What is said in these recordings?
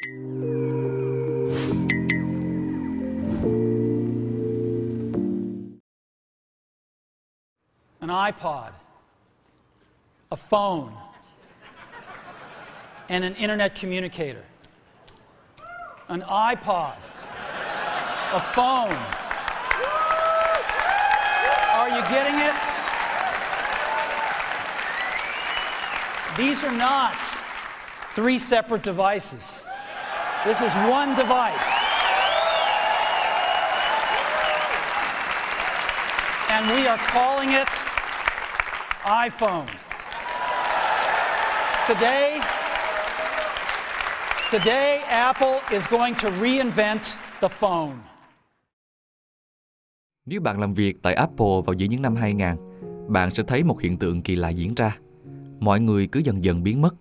an iPod, a phone, and an internet communicator. An iPod, a phone. Are you getting it? These are not three separate devices. This is one device. And we are calling it iPhone. Today, today Apple is going to reinvent the phone. Nếu bạn làm việc tại Apple vào giữa những năm 2000, bạn sẽ thấy một hiện tượng kỳ lạ diễn ra. Mọi người cứ dần dần biến mất.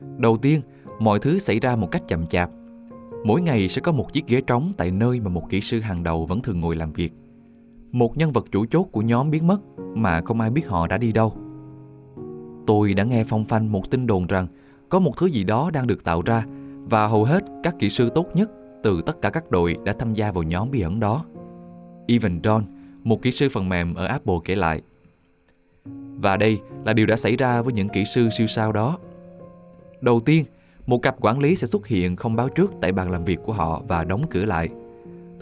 Đầu tiên, mọi thứ xảy ra một cách chậm chạp. Mỗi ngày sẽ có một chiếc ghế trống tại nơi mà một kỹ sư hàng đầu vẫn thường ngồi làm việc. Một nhân vật chủ chốt của nhóm biến mất mà không ai biết họ đã đi đâu. Tôi đã nghe phong phanh một tin đồn rằng có một thứ gì đó đang được tạo ra và hầu hết các kỹ sư tốt nhất từ tất cả các đội đã tham gia vào nhóm bí ẩn đó. Evan Don, một kỹ sư phần mềm ở Apple kể lại. Và đây là điều đã xảy ra với những kỹ sư siêu sao đó. Đầu tiên, một cặp quản lý sẽ xuất hiện không báo trước tại bàn làm việc của họ và đóng cửa lại.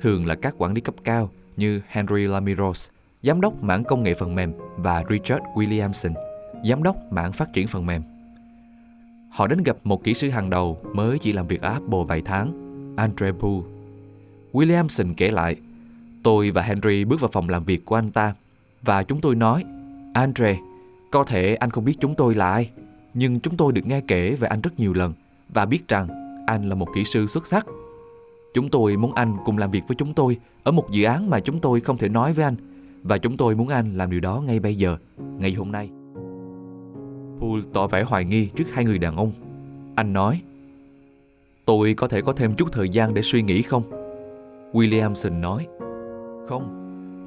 Thường là các quản lý cấp cao như Henry Lamiros, giám đốc mảng công nghệ phần mềm và Richard Williamson, giám đốc mảng phát triển phần mềm. Họ đến gặp một kỹ sư hàng đầu mới chỉ làm việc ở Apple vài tháng, Andre Poole. Williamson kể lại, tôi và Henry bước vào phòng làm việc của anh ta và chúng tôi nói, Andre, có thể anh không biết chúng tôi là ai, nhưng chúng tôi được nghe kể về anh rất nhiều lần và biết rằng anh là một kỹ sư xuất sắc. Chúng tôi muốn anh cùng làm việc với chúng tôi ở một dự án mà chúng tôi không thể nói với anh và chúng tôi muốn anh làm điều đó ngay bây giờ, ngày hôm nay. Paul tỏ vẻ hoài nghi trước hai người đàn ông. Anh nói, Tôi có thể có thêm chút thời gian để suy nghĩ không? Williamson nói, Không,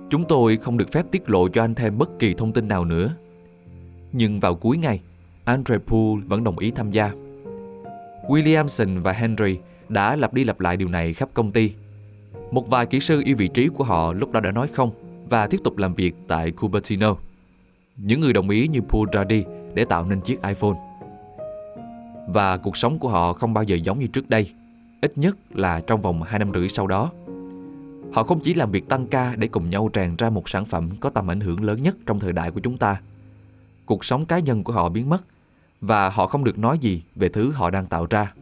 chúng tôi không được phép tiết lộ cho anh thêm bất kỳ thông tin nào nữa. Nhưng vào cuối ngày, Andre Poole vẫn đồng ý tham gia. Williamson và Henry đã lặp đi lặp lại điều này khắp công ty. Một vài kỹ sư yêu vị trí của họ lúc đó đã nói không và tiếp tục làm việc tại Cupertino. Những người đồng ý như Paul ra đi để tạo nên chiếc iPhone. Và cuộc sống của họ không bao giờ giống như trước đây, ít nhất là trong vòng 2 năm rưỡi sau đó. Họ không chỉ làm việc tăng ca để cùng nhau tràn ra một sản phẩm có tầm ảnh hưởng lớn nhất trong thời đại của chúng ta. Cuộc sống cá nhân của họ biến mất và họ không được nói gì về thứ họ đang tạo ra.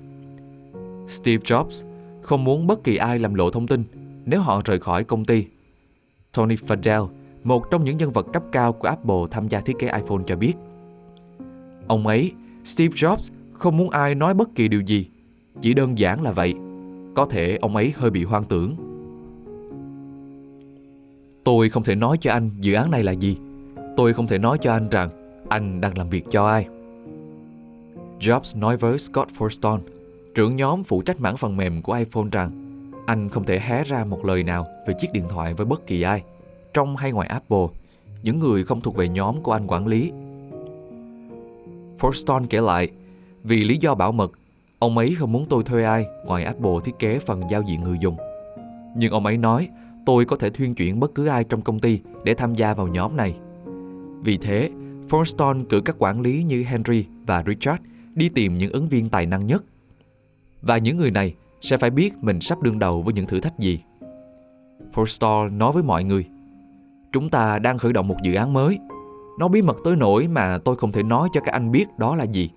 Steve Jobs không muốn bất kỳ ai làm lộ thông tin nếu họ rời khỏi công ty. Tony Fadell, một trong những nhân vật cấp cao của Apple tham gia thiết kế iPhone cho biết. Ông ấy, Steve Jobs, không muốn ai nói bất kỳ điều gì. Chỉ đơn giản là vậy. Có thể ông ấy hơi bị hoang tưởng. Tôi không thể nói cho anh dự án này là gì. Tôi không thể nói cho anh rằng anh đang làm việc cho ai. Jobs nói với Scott Forstall, trưởng nhóm phụ trách mảng phần mềm của iPhone rằng anh không thể hé ra một lời nào về chiếc điện thoại với bất kỳ ai, trong hay ngoài Apple, những người không thuộc về nhóm của anh quản lý. Forstall kể lại, vì lý do bảo mật, ông ấy không muốn tôi thuê ai ngoài Apple thiết kế phần giao diện người dùng. Nhưng ông ấy nói tôi có thể thuyên chuyển bất cứ ai trong công ty để tham gia vào nhóm này. Vì thế, Forstall cử các quản lý như Henry và Richard đi tìm những ứng viên tài năng nhất. Và những người này sẽ phải biết mình sắp đương đầu với những thử thách gì. Forstall nói với mọi người, chúng ta đang khởi động một dự án mới. Nó bí mật tới nỗi mà tôi không thể nói cho các anh biết đó là gì.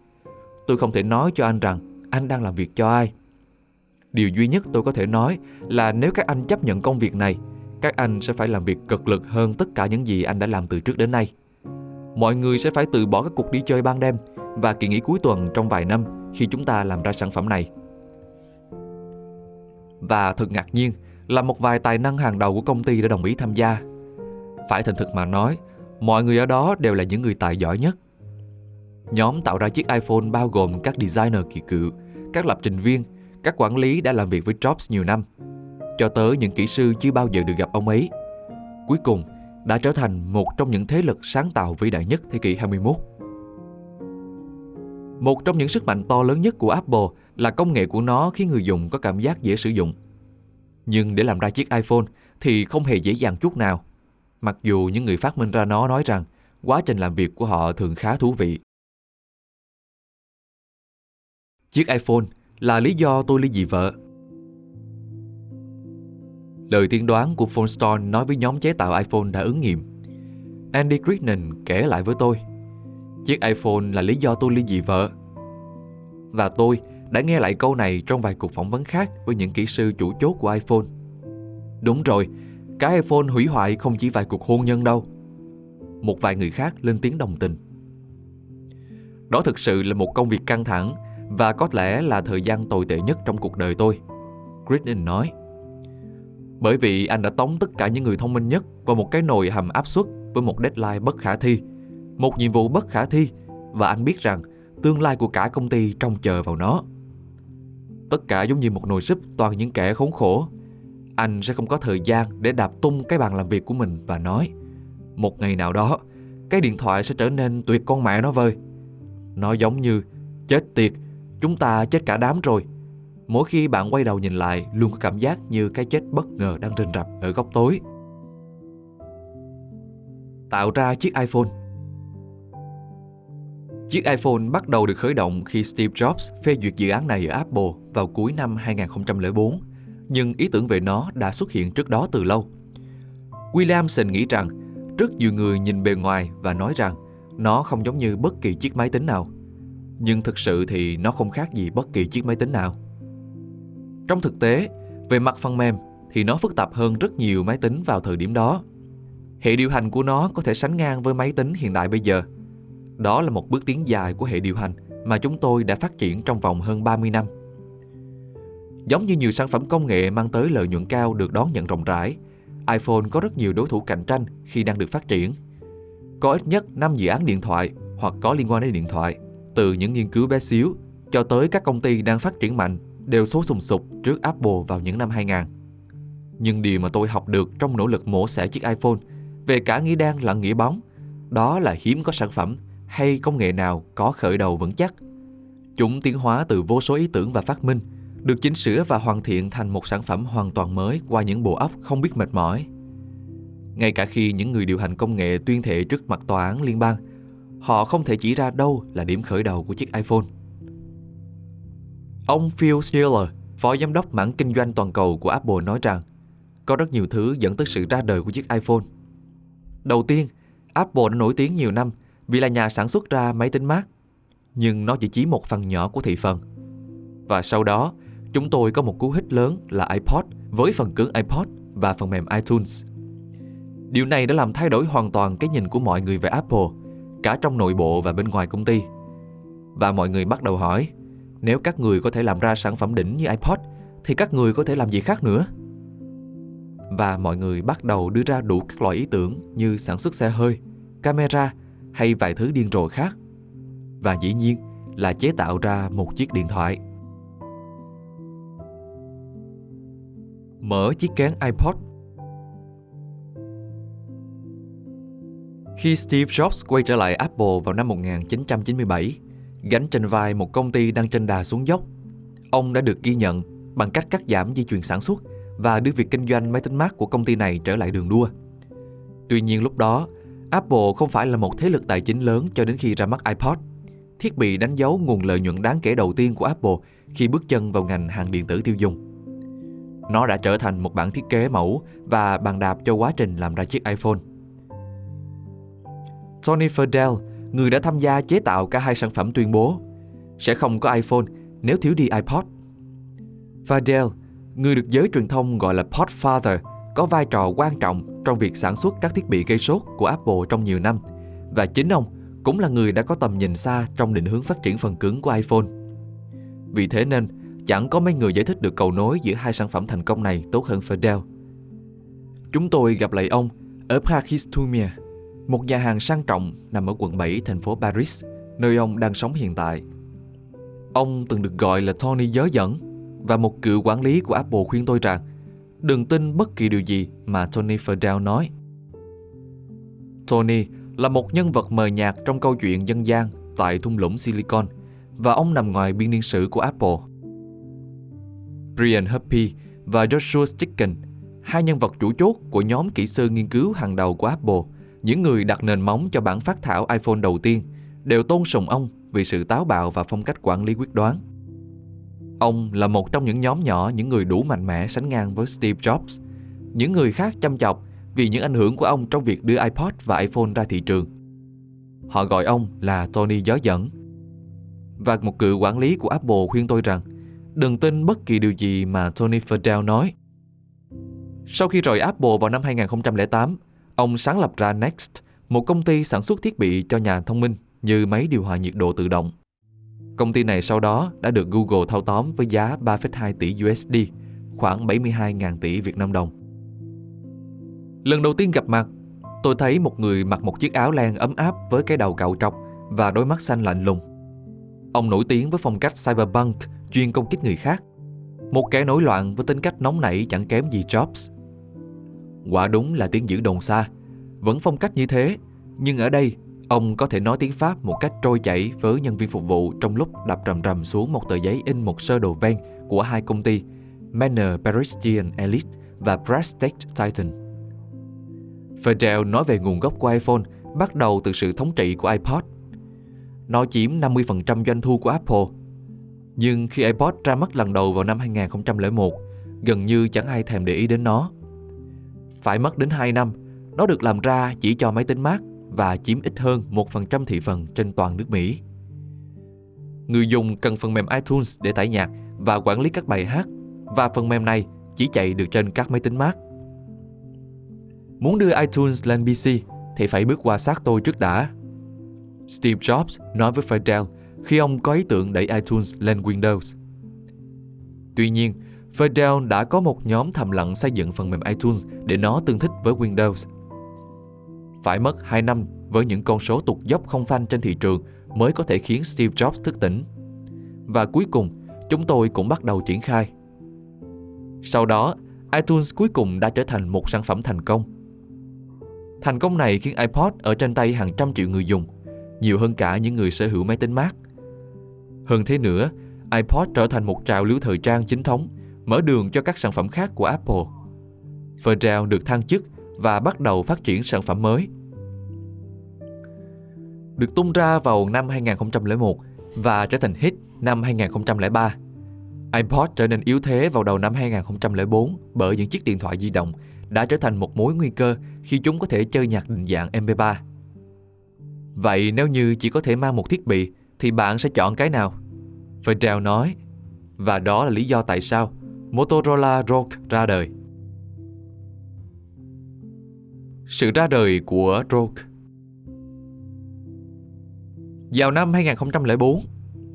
Tôi không thể nói cho anh rằng anh đang làm việc cho ai. Điều duy nhất tôi có thể nói là nếu các anh chấp nhận công việc này, các anh sẽ phải làm việc cực lực hơn tất cả những gì anh đã làm từ trước đến nay. Mọi người sẽ phải từ bỏ các cuộc đi chơi ban đêm và kỳ nghỉ cuối tuần trong vài năm khi chúng ta làm ra sản phẩm này. Và thật ngạc nhiên là một vài tài năng hàng đầu của công ty đã đồng ý tham gia. Phải thành thực mà nói, mọi người ở đó đều là những người tài giỏi nhất. Nhóm tạo ra chiếc iPhone bao gồm các designer kỳ cựu, các lập trình viên, các quản lý đã làm việc với Jobs nhiều năm, cho tới những kỹ sư chưa bao giờ được gặp ông ấy. Cuối cùng, đã trở thành một trong những thế lực sáng tạo vĩ đại nhất thế kỷ 21. Một trong những sức mạnh to lớn nhất của Apple là công nghệ của nó khiến người dùng có cảm giác dễ sử dụng. Nhưng để làm ra chiếc iPhone thì không hề dễ dàng chút nào. Mặc dù những người phát minh ra nó nói rằng quá trình làm việc của họ thường khá thú vị. Chiếc iPhone là lý do tôi ly dị vợ. Lời tiên đoán của Phone Store nói với nhóm chế tạo iPhone đã ứng nghiệm. Andy Crichton kể lại với tôi Chiếc iPhone là lý do tôi ly dị vợ. Và tôi đã nghe lại câu này trong vài cuộc phỏng vấn khác với những kỹ sư chủ chốt của iPhone. Đúng rồi, cái iPhone hủy hoại không chỉ vài cuộc hôn nhân đâu. Một vài người khác lên tiếng đồng tình. Đó thực sự là một công việc căng thẳng và có lẽ là thời gian tồi tệ nhất trong cuộc đời tôi. Gritton nói. Bởi vì anh đã tống tất cả những người thông minh nhất vào một cái nồi hầm áp suất với một deadline bất khả thi, một nhiệm vụ bất khả thi và anh biết rằng tương lai của cả công ty trông chờ vào nó. Tất cả giống như một nồi súp toàn những kẻ khốn khổ. Anh sẽ không có thời gian để đạp tung cái bàn làm việc của mình và nói Một ngày nào đó, cái điện thoại sẽ trở nên tuyệt con mẹ nó vơi. Nó giống như chết tiệt, chúng ta chết cả đám rồi. Mỗi khi bạn quay đầu nhìn lại luôn có cảm giác như cái chết bất ngờ đang rình rập ở góc tối. Tạo ra chiếc iPhone Chiếc iPhone bắt đầu được khởi động khi Steve Jobs phê duyệt dự án này ở Apple vào cuối năm 2004, nhưng ý tưởng về nó đã xuất hiện trước đó từ lâu. Williamson nghĩ rằng rất nhiều người nhìn bề ngoài và nói rằng nó không giống như bất kỳ chiếc máy tính nào. Nhưng thực sự thì nó không khác gì bất kỳ chiếc máy tính nào. Trong thực tế, về mặt phần mềm thì nó phức tạp hơn rất nhiều máy tính vào thời điểm đó. Hệ điều hành của nó có thể sánh ngang với máy tính hiện đại bây giờ – đó là một bước tiến dài của hệ điều hành mà chúng tôi đã phát triển trong vòng hơn 30 năm. Giống như nhiều sản phẩm công nghệ mang tới lợi nhuận cao được đón nhận rộng rãi, iPhone có rất nhiều đối thủ cạnh tranh khi đang được phát triển. Có ít nhất 5 dự án điện thoại hoặc có liên quan đến điện thoại, từ những nghiên cứu bé xíu cho tới các công ty đang phát triển mạnh đều số sùng sục trước Apple vào những năm 2000. Nhưng điều mà tôi học được trong nỗ lực mổ xẻ chiếc iPhone về cả nghĩa đen lẫn nghĩa bóng, đó là hiếm có sản phẩm hay công nghệ nào có khởi đầu vững chắc. Chúng tiến hóa từ vô số ý tưởng và phát minh, được chỉnh sửa và hoàn thiện thành một sản phẩm hoàn toàn mới qua những bộ óc không biết mệt mỏi. Ngay cả khi những người điều hành công nghệ tuyên thệ trước mặt tòa án liên bang, họ không thể chỉ ra đâu là điểm khởi đầu của chiếc iPhone. Ông Phil Schiller, phó giám đốc mảng kinh doanh toàn cầu của Apple nói rằng có rất nhiều thứ dẫn tới sự ra đời của chiếc iPhone. Đầu tiên, Apple đã nổi tiếng nhiều năm vì là nhà sản xuất ra máy tính Mac, nhưng nó chỉ chiếm một phần nhỏ của thị phần. Và sau đó, chúng tôi có một cú hích lớn là iPod với phần cứng iPod và phần mềm iTunes. Điều này đã làm thay đổi hoàn toàn cái nhìn của mọi người về Apple, cả trong nội bộ và bên ngoài công ty. Và mọi người bắt đầu hỏi, nếu các người có thể làm ra sản phẩm đỉnh như iPod, thì các người có thể làm gì khác nữa? Và mọi người bắt đầu đưa ra đủ các loại ý tưởng như sản xuất xe hơi, camera hay vài thứ điên rồ khác. Và dĩ nhiên là chế tạo ra một chiếc điện thoại. Mở chiếc kén iPod Khi Steve Jobs quay trở lại Apple vào năm 1997, gánh trên vai một công ty đang trên đà xuống dốc, ông đã được ghi nhận bằng cách cắt giảm dây chuyền sản xuất và đưa việc kinh doanh máy tính Mac của công ty này trở lại đường đua. Tuy nhiên lúc đó, Apple không phải là một thế lực tài chính lớn cho đến khi ra mắt iPod, thiết bị đánh dấu nguồn lợi nhuận đáng kể đầu tiên của Apple khi bước chân vào ngành hàng điện tử tiêu dùng. Nó đã trở thành một bản thiết kế mẫu và bàn đạp cho quá trình làm ra chiếc iPhone. Tony Fadell, người đã tham gia chế tạo cả hai sản phẩm tuyên bố sẽ không có iPhone nếu thiếu đi iPod. Fadell, người được giới truyền thông gọi là Podfather, có vai trò quan trọng trong việc sản xuất các thiết bị gây sốt của Apple trong nhiều năm và chính ông cũng là người đã có tầm nhìn xa trong định hướng phát triển phần cứng của iPhone. Vì thế nên, chẳng có mấy người giải thích được cầu nối giữa hai sản phẩm thành công này tốt hơn Fidel. Chúng tôi gặp lại ông ở Pragistumia, một nhà hàng sang trọng nằm ở quận 7 thành phố Paris, nơi ông đang sống hiện tại. Ông từng được gọi là Tony giới dẫn và một cựu quản lý của Apple khuyên tôi rằng đừng tin bất kỳ điều gì mà Tony Fadell nói. Tony là một nhân vật mờ nhạt trong câu chuyện dân gian tại thung lũng Silicon và ông nằm ngoài biên niên sử của Apple. Brian Huppy và Joshua Chicken, hai nhân vật chủ chốt của nhóm kỹ sư nghiên cứu hàng đầu của Apple, những người đặt nền móng cho bản phát thảo iPhone đầu tiên, đều tôn sùng ông vì sự táo bạo và phong cách quản lý quyết đoán. Ông là một trong những nhóm nhỏ những người đủ mạnh mẽ sánh ngang với Steve Jobs. Những người khác chăm chọc vì những ảnh hưởng của ông trong việc đưa iPod và iPhone ra thị trường. Họ gọi ông là Tony gió dẫn. Và một cựu quản lý của Apple khuyên tôi rằng đừng tin bất kỳ điều gì mà Tony Fadell nói. Sau khi rời Apple vào năm 2008, ông sáng lập ra Next, một công ty sản xuất thiết bị cho nhà thông minh như máy điều hòa nhiệt độ tự động. Công ty này sau đó đã được Google thâu tóm với giá 3,2 tỷ USD, khoảng 72.000 tỷ Việt Nam đồng. Lần đầu tiên gặp mặt, tôi thấy một người mặc một chiếc áo len ấm áp với cái đầu cạo trọc và đôi mắt xanh lạnh lùng. Ông nổi tiếng với phong cách cyberpunk chuyên công kích người khác. Một kẻ nổi loạn với tính cách nóng nảy chẳng kém gì Jobs. Quả đúng là tiếng dữ đồn xa. Vẫn phong cách như thế, nhưng ở đây ông có thể nói tiếng Pháp một cách trôi chảy với nhân viên phục vụ trong lúc đập rầm rầm xuống một tờ giấy in một sơ đồ ven của hai công ty Manor Parisian Elite và Prestige Titan. Fidel nói về nguồn gốc của iPhone bắt đầu từ sự thống trị của iPod. Nó chiếm 50% doanh thu của Apple. Nhưng khi iPod ra mắt lần đầu vào năm 2001, gần như chẳng ai thèm để ý đến nó. Phải mất đến 2 năm, nó được làm ra chỉ cho máy tính Mac và chiếm ít hơn 1% thị phần trên toàn nước Mỹ. Người dùng cần phần mềm iTunes để tải nhạc và quản lý các bài hát và phần mềm này chỉ chạy được trên các máy tính Mac. Muốn đưa iTunes lên PC thì phải bước qua xác tôi trước đã. Steve Jobs nói với Fidel khi ông có ý tưởng đẩy iTunes lên Windows. Tuy nhiên, Fidel đã có một nhóm thầm lặng xây dựng phần mềm iTunes để nó tương thích với Windows. Phải mất 2 năm với những con số tụt dốc không phanh trên thị trường mới có thể khiến Steve Jobs thức tỉnh. Và cuối cùng, chúng tôi cũng bắt đầu triển khai. Sau đó, iTunes cuối cùng đã trở thành một sản phẩm thành công – Thành công này khiến iPod ở trên tay hàng trăm triệu người dùng, nhiều hơn cả những người sở hữu máy tính Mac. Hơn thế nữa, iPod trở thành một trào lưu thời trang chính thống, mở đường cho các sản phẩm khác của Apple. Fadell được thăng chức và bắt đầu phát triển sản phẩm mới. Được tung ra vào năm 2001 và trở thành hit năm 2003. iPod trở nên yếu thế vào đầu năm 2004 bởi những chiếc điện thoại di động đã trở thành một mối nguy cơ khi chúng có thể chơi nhạc định dạng MP3. Vậy nếu như chỉ có thể mang một thiết bị, thì bạn sẽ chọn cái nào? Fadell nói. Và đó là lý do tại sao Motorola ROG ra đời. Sự ra đời của ROG vào năm 2004,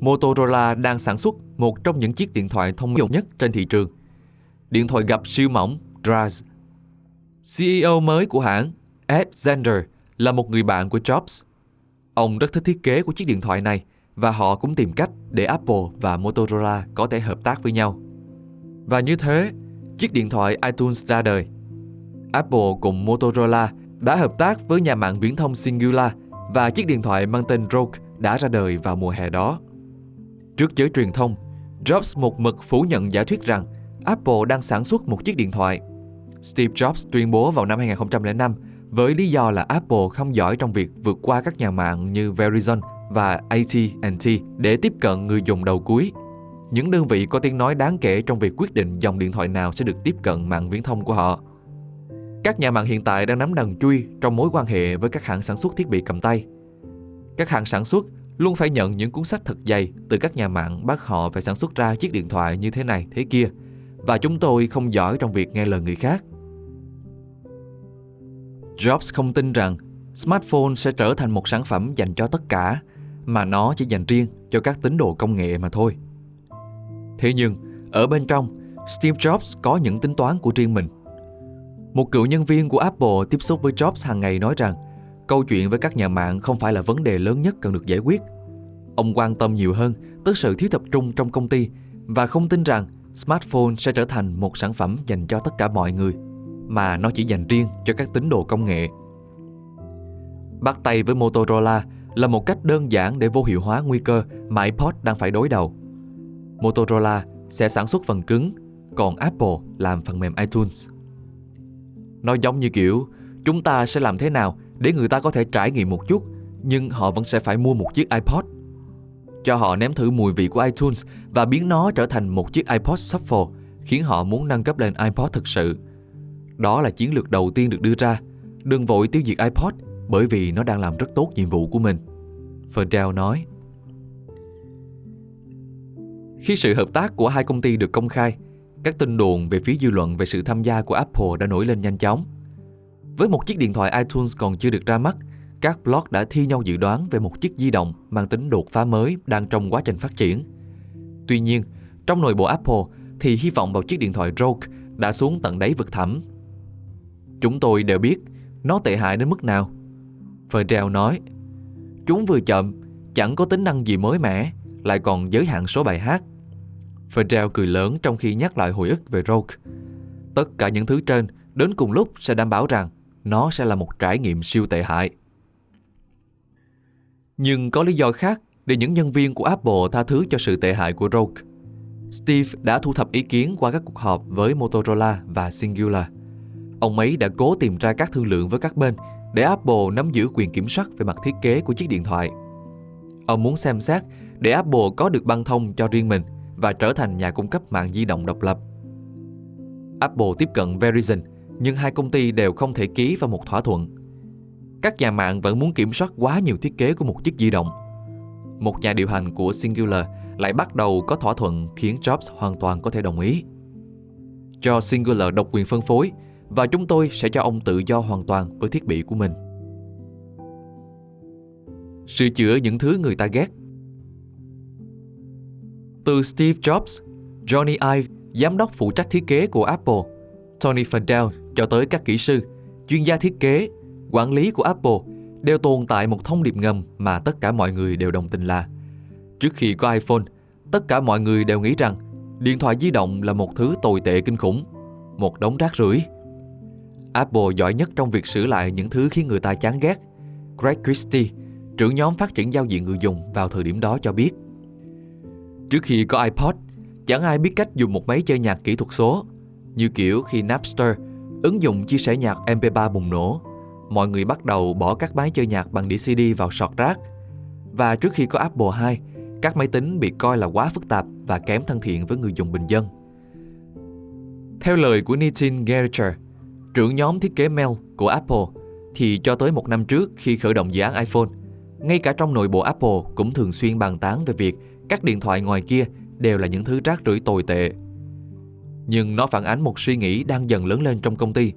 Motorola đang sản xuất một trong những chiếc điện thoại thông minh nhất trên thị trường. Điện thoại gập siêu mỏng Draz CEO mới của hãng, Ed Zander, là một người bạn của Jobs. Ông rất thích thiết kế của chiếc điện thoại này và họ cũng tìm cách để Apple và Motorola có thể hợp tác với nhau. Và như thế, chiếc điện thoại iTunes ra đời. Apple cùng Motorola đã hợp tác với nhà mạng viễn thông Singular và chiếc điện thoại mang tên Rogue đã ra đời vào mùa hè đó. Trước giới truyền thông, Jobs một mực phủ nhận giả thuyết rằng Apple đang sản xuất một chiếc điện thoại Steve Jobs tuyên bố vào năm 2005 với lý do là Apple không giỏi trong việc vượt qua các nhà mạng như Verizon và AT&T để tiếp cận người dùng đầu cuối. Những đơn vị có tiếng nói đáng kể trong việc quyết định dòng điện thoại nào sẽ được tiếp cận mạng viễn thông của họ. Các nhà mạng hiện tại đang nắm đằng chui trong mối quan hệ với các hãng sản xuất thiết bị cầm tay. Các hãng sản xuất luôn phải nhận những cuốn sách thật dày từ các nhà mạng bắt họ phải sản xuất ra chiếc điện thoại như thế này thế kia và chúng tôi không giỏi trong việc nghe lời người khác. Jobs không tin rằng smartphone sẽ trở thành một sản phẩm dành cho tất cả, mà nó chỉ dành riêng cho các tín đồ công nghệ mà thôi. Thế nhưng, ở bên trong, Steve Jobs có những tính toán của riêng mình. Một cựu nhân viên của Apple tiếp xúc với Jobs hàng ngày nói rằng câu chuyện với các nhà mạng không phải là vấn đề lớn nhất cần được giải quyết. Ông quan tâm nhiều hơn tới sự thiếu tập trung trong công ty và không tin rằng smartphone sẽ trở thành một sản phẩm dành cho tất cả mọi người mà nó chỉ dành riêng cho các tín đồ công nghệ. Bắt tay với Motorola là một cách đơn giản để vô hiệu hóa nguy cơ mà iPod đang phải đối đầu. Motorola sẽ sản xuất phần cứng, còn Apple làm phần mềm iTunes. Nó giống như kiểu chúng ta sẽ làm thế nào để người ta có thể trải nghiệm một chút nhưng họ vẫn sẽ phải mua một chiếc iPod. Cho họ nếm thử mùi vị của iTunes và biến nó trở thành một chiếc iPod Shuffle khiến họ muốn nâng cấp lên iPod thực sự. Đó là chiến lược đầu tiên được đưa ra. Đừng vội tiêu diệt iPod bởi vì nó đang làm rất tốt nhiệm vụ của mình. Fertel nói. Khi sự hợp tác của hai công ty được công khai, các tin đồn về phía dư luận về sự tham gia của Apple đã nổi lên nhanh chóng. Với một chiếc điện thoại iTunes còn chưa được ra mắt, các blog đã thi nhau dự đoán về một chiếc di động mang tính đột phá mới đang trong quá trình phát triển. Tuy nhiên, trong nội bộ Apple thì hy vọng vào chiếc điện thoại Rogue đã xuống tận đáy vực thẳm. Chúng tôi đều biết nó tệ hại đến mức nào. Ferrell nói, chúng vừa chậm, chẳng có tính năng gì mới mẻ, lại còn giới hạn số bài hát. Ferrell cười lớn trong khi nhắc lại hồi ức về Rogue. Tất cả những thứ trên đến cùng lúc sẽ đảm bảo rằng nó sẽ là một trải nghiệm siêu tệ hại. Nhưng có lý do khác để những nhân viên của Apple tha thứ cho sự tệ hại của Rogue. Steve đã thu thập ý kiến qua các cuộc họp với Motorola và Singular. Ông ấy đã cố tìm ra các thương lượng với các bên để Apple nắm giữ quyền kiểm soát về mặt thiết kế của chiếc điện thoại. Ông muốn xem xét để Apple có được băng thông cho riêng mình và trở thành nhà cung cấp mạng di động độc lập. Apple tiếp cận Verizon, nhưng hai công ty đều không thể ký vào một thỏa thuận. Các nhà mạng vẫn muốn kiểm soát quá nhiều thiết kế của một chiếc di động. Một nhà điều hành của Singular lại bắt đầu có thỏa thuận khiến Jobs hoàn toàn có thể đồng ý. Cho Singular độc quyền phân phối và chúng tôi sẽ cho ông tự do hoàn toàn với thiết bị của mình. Sửa chữa những thứ người ta ghét Từ Steve Jobs, Johnny Ive, giám đốc phụ trách thiết kế của Apple, Tony Fadell cho tới các kỹ sư, chuyên gia thiết kế, quản lý của Apple đều tồn tại một thông điệp ngầm mà tất cả mọi người đều đồng tình là Trước khi có iPhone, tất cả mọi người đều nghĩ rằng điện thoại di động là một thứ tồi tệ kinh khủng, một đống rác rưởi. Apple giỏi nhất trong việc sửa lại những thứ khiến người ta chán ghét. Greg Christie, trưởng nhóm phát triển giao diện người dùng vào thời điểm đó cho biết. Trước khi có iPod, chẳng ai biết cách dùng một máy chơi nhạc kỹ thuật số. Như kiểu khi Napster, ứng dụng chia sẻ nhạc MP3 bùng nổ, mọi người bắt đầu bỏ các máy chơi nhạc bằng đĩa CD vào sọt rác. Và trước khi có Apple II, các máy tính bị coi là quá phức tạp và kém thân thiện với người dùng bình dân. Theo lời của Nitin Gericher, trưởng nhóm thiết kế mail của Apple, thì cho tới một năm trước khi khởi động dự án iPhone, ngay cả trong nội bộ Apple cũng thường xuyên bàn tán về việc các điện thoại ngoài kia đều là những thứ rác rưởi tồi tệ. Nhưng nó phản ánh một suy nghĩ đang dần lớn lên trong công ty.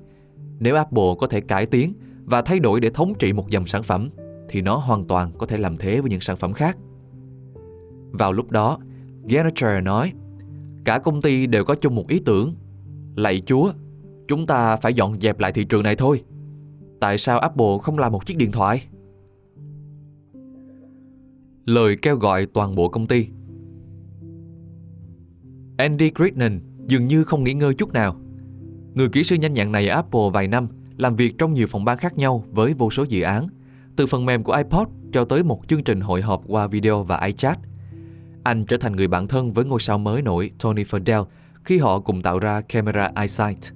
Nếu Apple có thể cải tiến và thay đổi để thống trị một dòng sản phẩm, thì nó hoàn toàn có thể làm thế với những sản phẩm khác. Vào lúc đó, Gericher nói, cả công ty đều có chung một ý tưởng. Lạy Chúa, chúng ta phải dọn dẹp lại thị trường này thôi. Tại sao Apple không làm một chiếc điện thoại? Lời kêu gọi toàn bộ công ty Andy Crittenden dường như không nghỉ ngơi chút nào. Người kỹ sư nhanh nhạn này ở Apple vài năm làm việc trong nhiều phòng ban khác nhau với vô số dự án, từ phần mềm của iPod cho tới một chương trình hội họp qua video và iChat. Anh trở thành người bạn thân với ngôi sao mới nổi Tony Fadell khi họ cùng tạo ra camera EyeSight.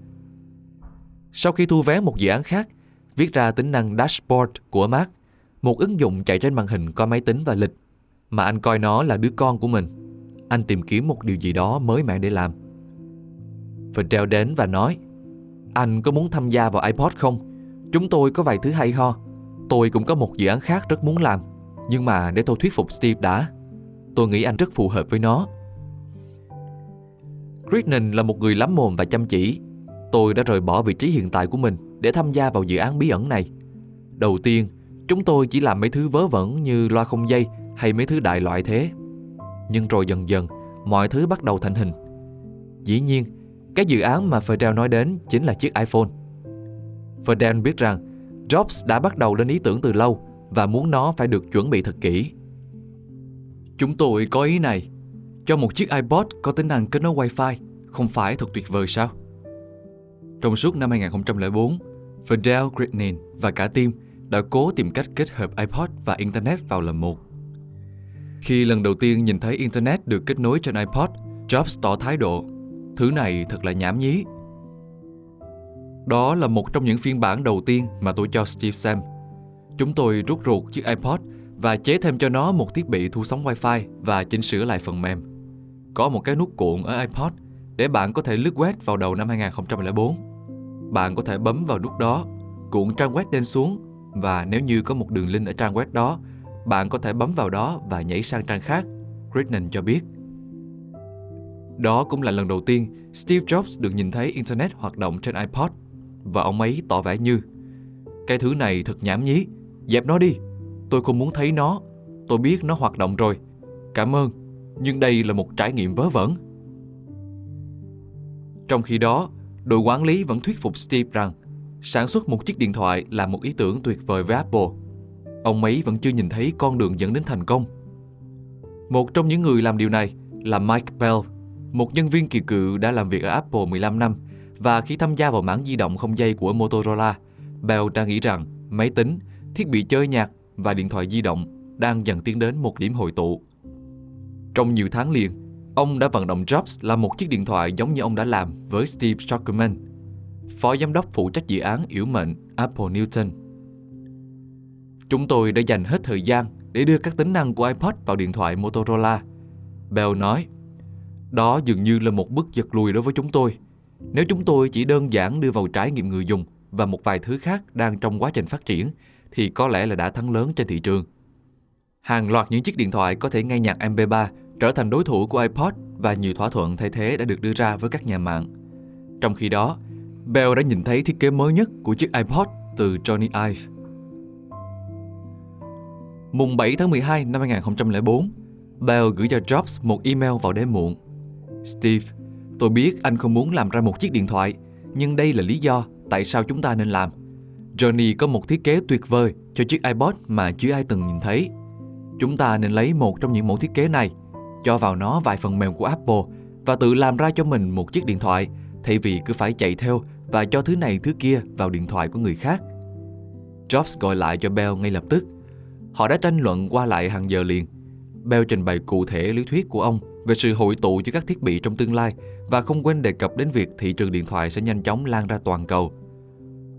Sau khi thu vé một dự án khác, viết ra tính năng Dashboard của Mac, một ứng dụng chạy trên màn hình có máy tính và lịch, mà anh coi nó là đứa con của mình. Anh tìm kiếm một điều gì đó mới mẻ để làm. Treo đến và nói, anh có muốn tham gia vào iPod không? Chúng tôi có vài thứ hay ho. Tôi cũng có một dự án khác rất muốn làm. Nhưng mà để tôi thuyết phục Steve đã. Tôi nghĩ anh rất phù hợp với nó. Crittenden là một người lắm mồm và chăm chỉ. Tôi đã rời bỏ vị trí hiện tại của mình để tham gia vào dự án bí ẩn này. Đầu tiên, chúng tôi chỉ làm mấy thứ vớ vẩn như loa không dây hay mấy thứ đại loại thế. Nhưng rồi dần dần, mọi thứ bắt đầu thành hình. Dĩ nhiên, cái dự án mà Fidel nói đến chính là chiếc iPhone. Fidel biết rằng Jobs đã bắt đầu lên ý tưởng từ lâu và muốn nó phải được chuẩn bị thật kỹ. Chúng tôi có ý này. Cho một chiếc iPod có tính năng kết nối Wi-Fi không phải thật tuyệt vời sao? Trong suốt năm 2004, Fidel Gritnin và cả team đã cố tìm cách kết hợp iPod và Internet vào lần một. Khi lần đầu tiên nhìn thấy Internet được kết nối trên iPod, Jobs tỏ thái độ, thứ này thật là nhảm nhí. Đó là một trong những phiên bản đầu tiên mà tôi cho Steve xem. Chúng tôi rút ruột chiếc iPod và chế thêm cho nó một thiết bị thu sóng Wi-Fi và chỉnh sửa lại phần mềm. Có một cái nút cuộn ở iPod để bạn có thể lướt web vào đầu năm 2004. Bạn có thể bấm vào nút đó, cuộn trang web lên xuống và nếu như có một đường link ở trang web đó, bạn có thể bấm vào đó và nhảy sang trang khác, Gridnan cho biết. Đó cũng là lần đầu tiên Steve Jobs được nhìn thấy Internet hoạt động trên iPod. Và ông ấy tỏ vẻ như Cái thứ này thật nhảm nhí, dẹp nó đi, tôi không muốn thấy nó, tôi biết nó hoạt động rồi, cảm ơn, nhưng đây là một trải nghiệm vớ vẩn. Trong khi đó, đội quản lý vẫn thuyết phục Steve rằng sản xuất một chiếc điện thoại là một ý tưởng tuyệt vời với Apple. Ông ấy vẫn chưa nhìn thấy con đường dẫn đến thành công. Một trong những người làm điều này là Mike Bell, một nhân viên kỳ cựu đã làm việc ở Apple 15 năm và khi tham gia vào mảng di động không dây của Motorola, Bell đang nghĩ rằng máy tính, thiết bị chơi nhạc và điện thoại di động đang dần tiến đến một điểm hội tụ. Trong nhiều tháng liền, ông đã vận động Jobs làm một chiếc điện thoại giống như ông đã làm với Steve Zuckerman, phó giám đốc phụ trách dự án yếu mệnh Apple Newton. Chúng tôi đã dành hết thời gian để đưa các tính năng của iPod vào điện thoại Motorola. Bell nói, đó dường như là một bước giật lùi đối với chúng tôi. Nếu chúng tôi chỉ đơn giản đưa vào trải nghiệm người dùng và một vài thứ khác đang trong quá trình phát triển, thì có lẽ là đã thắng lớn trên thị trường. Hàng loạt những chiếc điện thoại có thể nghe nhạc MP3 trở thành đối thủ của iPod và nhiều thỏa thuận thay thế đã được đưa ra với các nhà mạng. Trong khi đó, Bell đã nhìn thấy thiết kế mới nhất của chiếc iPod từ Johnny Ive. Mùng 7 tháng 12 năm 2004, Bell gửi cho Jobs một email vào đêm muộn. Steve, tôi biết anh không muốn làm ra một chiếc điện thoại, nhưng đây là lý do tại sao chúng ta nên làm. Johnny có một thiết kế tuyệt vời cho chiếc iPod mà chưa ai từng nhìn thấy. Chúng ta nên lấy một trong những mẫu thiết kế này, cho vào nó vài phần mềm của Apple và tự làm ra cho mình một chiếc điện thoại thay vì cứ phải chạy theo và cho thứ này thứ kia vào điện thoại của người khác. Jobs gọi lại cho Bell ngay lập tức. Họ đã tranh luận qua lại hàng giờ liền. Bell trình bày cụ thể lý thuyết của ông về sự hội tụ giữa các thiết bị trong tương lai và không quên đề cập đến việc thị trường điện thoại sẽ nhanh chóng lan ra toàn cầu.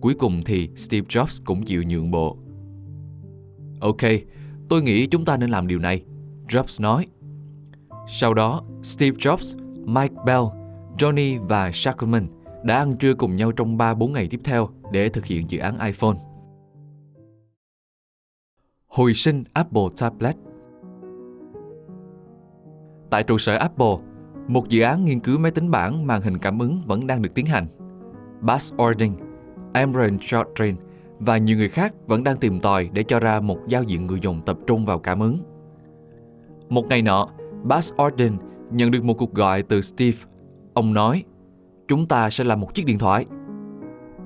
Cuối cùng thì Steve Jobs cũng chịu nhượng bộ. Ok, tôi nghĩ chúng ta nên làm điều này, Jobs nói. Sau đó, Steve Jobs, Mike Bell, Johnny và Shackleman đã ăn trưa cùng nhau trong 3-4 ngày tiếp theo để thực hiện dự án iPhone. Hồi sinh Apple Tablet Tại trụ sở Apple, một dự án nghiên cứu máy tính bảng màn hình cảm ứng vẫn đang được tiến hành. Buzz Ording, Emran Chaudhry và nhiều người khác vẫn đang tìm tòi để cho ra một giao diện người dùng tập trung vào cảm ứng. Một ngày nọ, Buzz Ording nhận được một cuộc gọi từ Steve. Ông nói, chúng ta sẽ làm một chiếc điện thoại.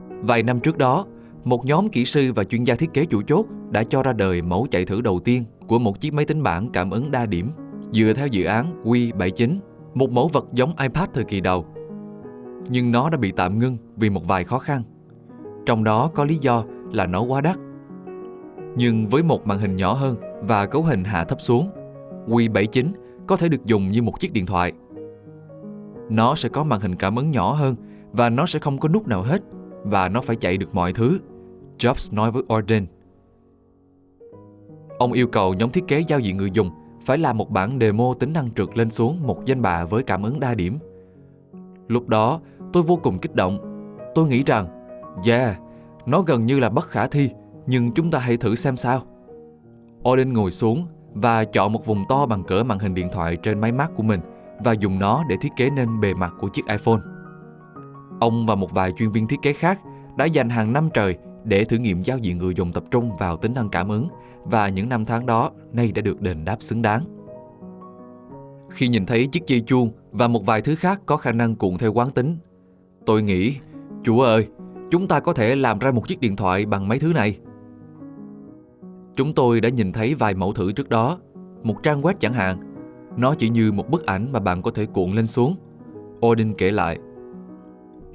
Vài năm trước đó, một nhóm kỹ sư và chuyên gia thiết kế chủ chốt đã cho ra đời mẫu chạy thử đầu tiên của một chiếc máy tính bảng cảm ứng đa điểm dựa theo dự án W79, một mẫu vật giống iPad thời kỳ đầu. Nhưng nó đã bị tạm ngưng vì một vài khó khăn. Trong đó có lý do là nó quá đắt. Nhưng với một màn hình nhỏ hơn và cấu hình hạ thấp xuống, W79 có thể được dùng như một chiếc điện thoại. Nó sẽ có màn hình cảm ứng nhỏ hơn và nó sẽ không có nút nào hết và nó phải chạy được mọi thứ, Jobs nói với Orden. Ông yêu cầu nhóm thiết kế giao diện người dùng phải làm một bản demo tính năng trượt lên xuống một danh bạ với cảm ứng đa điểm. Lúc đó, tôi vô cùng kích động. Tôi nghĩ rằng, yeah, nó gần như là bất khả thi, nhưng chúng ta hãy thử xem sao. Odin ngồi xuống và chọn một vùng to bằng cỡ màn hình điện thoại trên máy Mac của mình và dùng nó để thiết kế nên bề mặt của chiếc iPhone. Ông và một vài chuyên viên thiết kế khác đã dành hàng năm trời để thử nghiệm giao diện người dùng tập trung vào tính năng cảm ứng và những năm tháng đó nay đã được đền đáp xứng đáng. Khi nhìn thấy chiếc dây chuông và một vài thứ khác có khả năng cuộn theo quán tính, tôi nghĩ, Chúa ơi, chúng ta có thể làm ra một chiếc điện thoại bằng mấy thứ này. Chúng tôi đã nhìn thấy vài mẫu thử trước đó, một trang web chẳng hạn. Nó chỉ như một bức ảnh mà bạn có thể cuộn lên xuống. Odin kể lại.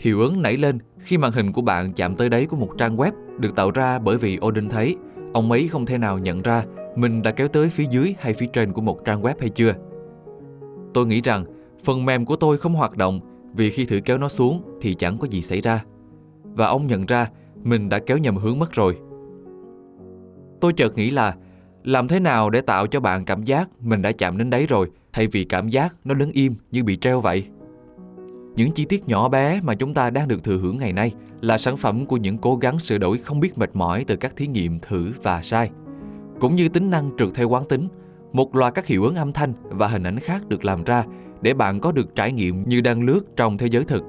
Hiệu ứng nảy lên khi màn hình của bạn chạm tới đáy của một trang web được tạo ra bởi vì Odin thấy ông ấy không thể nào nhận ra mình đã kéo tới phía dưới hay phía trên của một trang web hay chưa. Tôi nghĩ rằng phần mềm của tôi không hoạt động vì khi thử kéo nó xuống thì chẳng có gì xảy ra. Và ông nhận ra mình đã kéo nhầm hướng mất rồi. Tôi chợt nghĩ là làm thế nào để tạo cho bạn cảm giác mình đã chạm đến đấy rồi, thay vì cảm giác nó đứng im như bị treo vậy? Những chi tiết nhỏ bé mà chúng ta đang được thừa hưởng ngày nay là sản phẩm của những cố gắng sửa đổi không biết mệt mỏi từ các thí nghiệm thử và sai. Cũng như tính năng trượt theo quán tính, một loạt các hiệu ứng âm thanh và hình ảnh khác được làm ra để bạn có được trải nghiệm như đang lướt trong thế giới thực.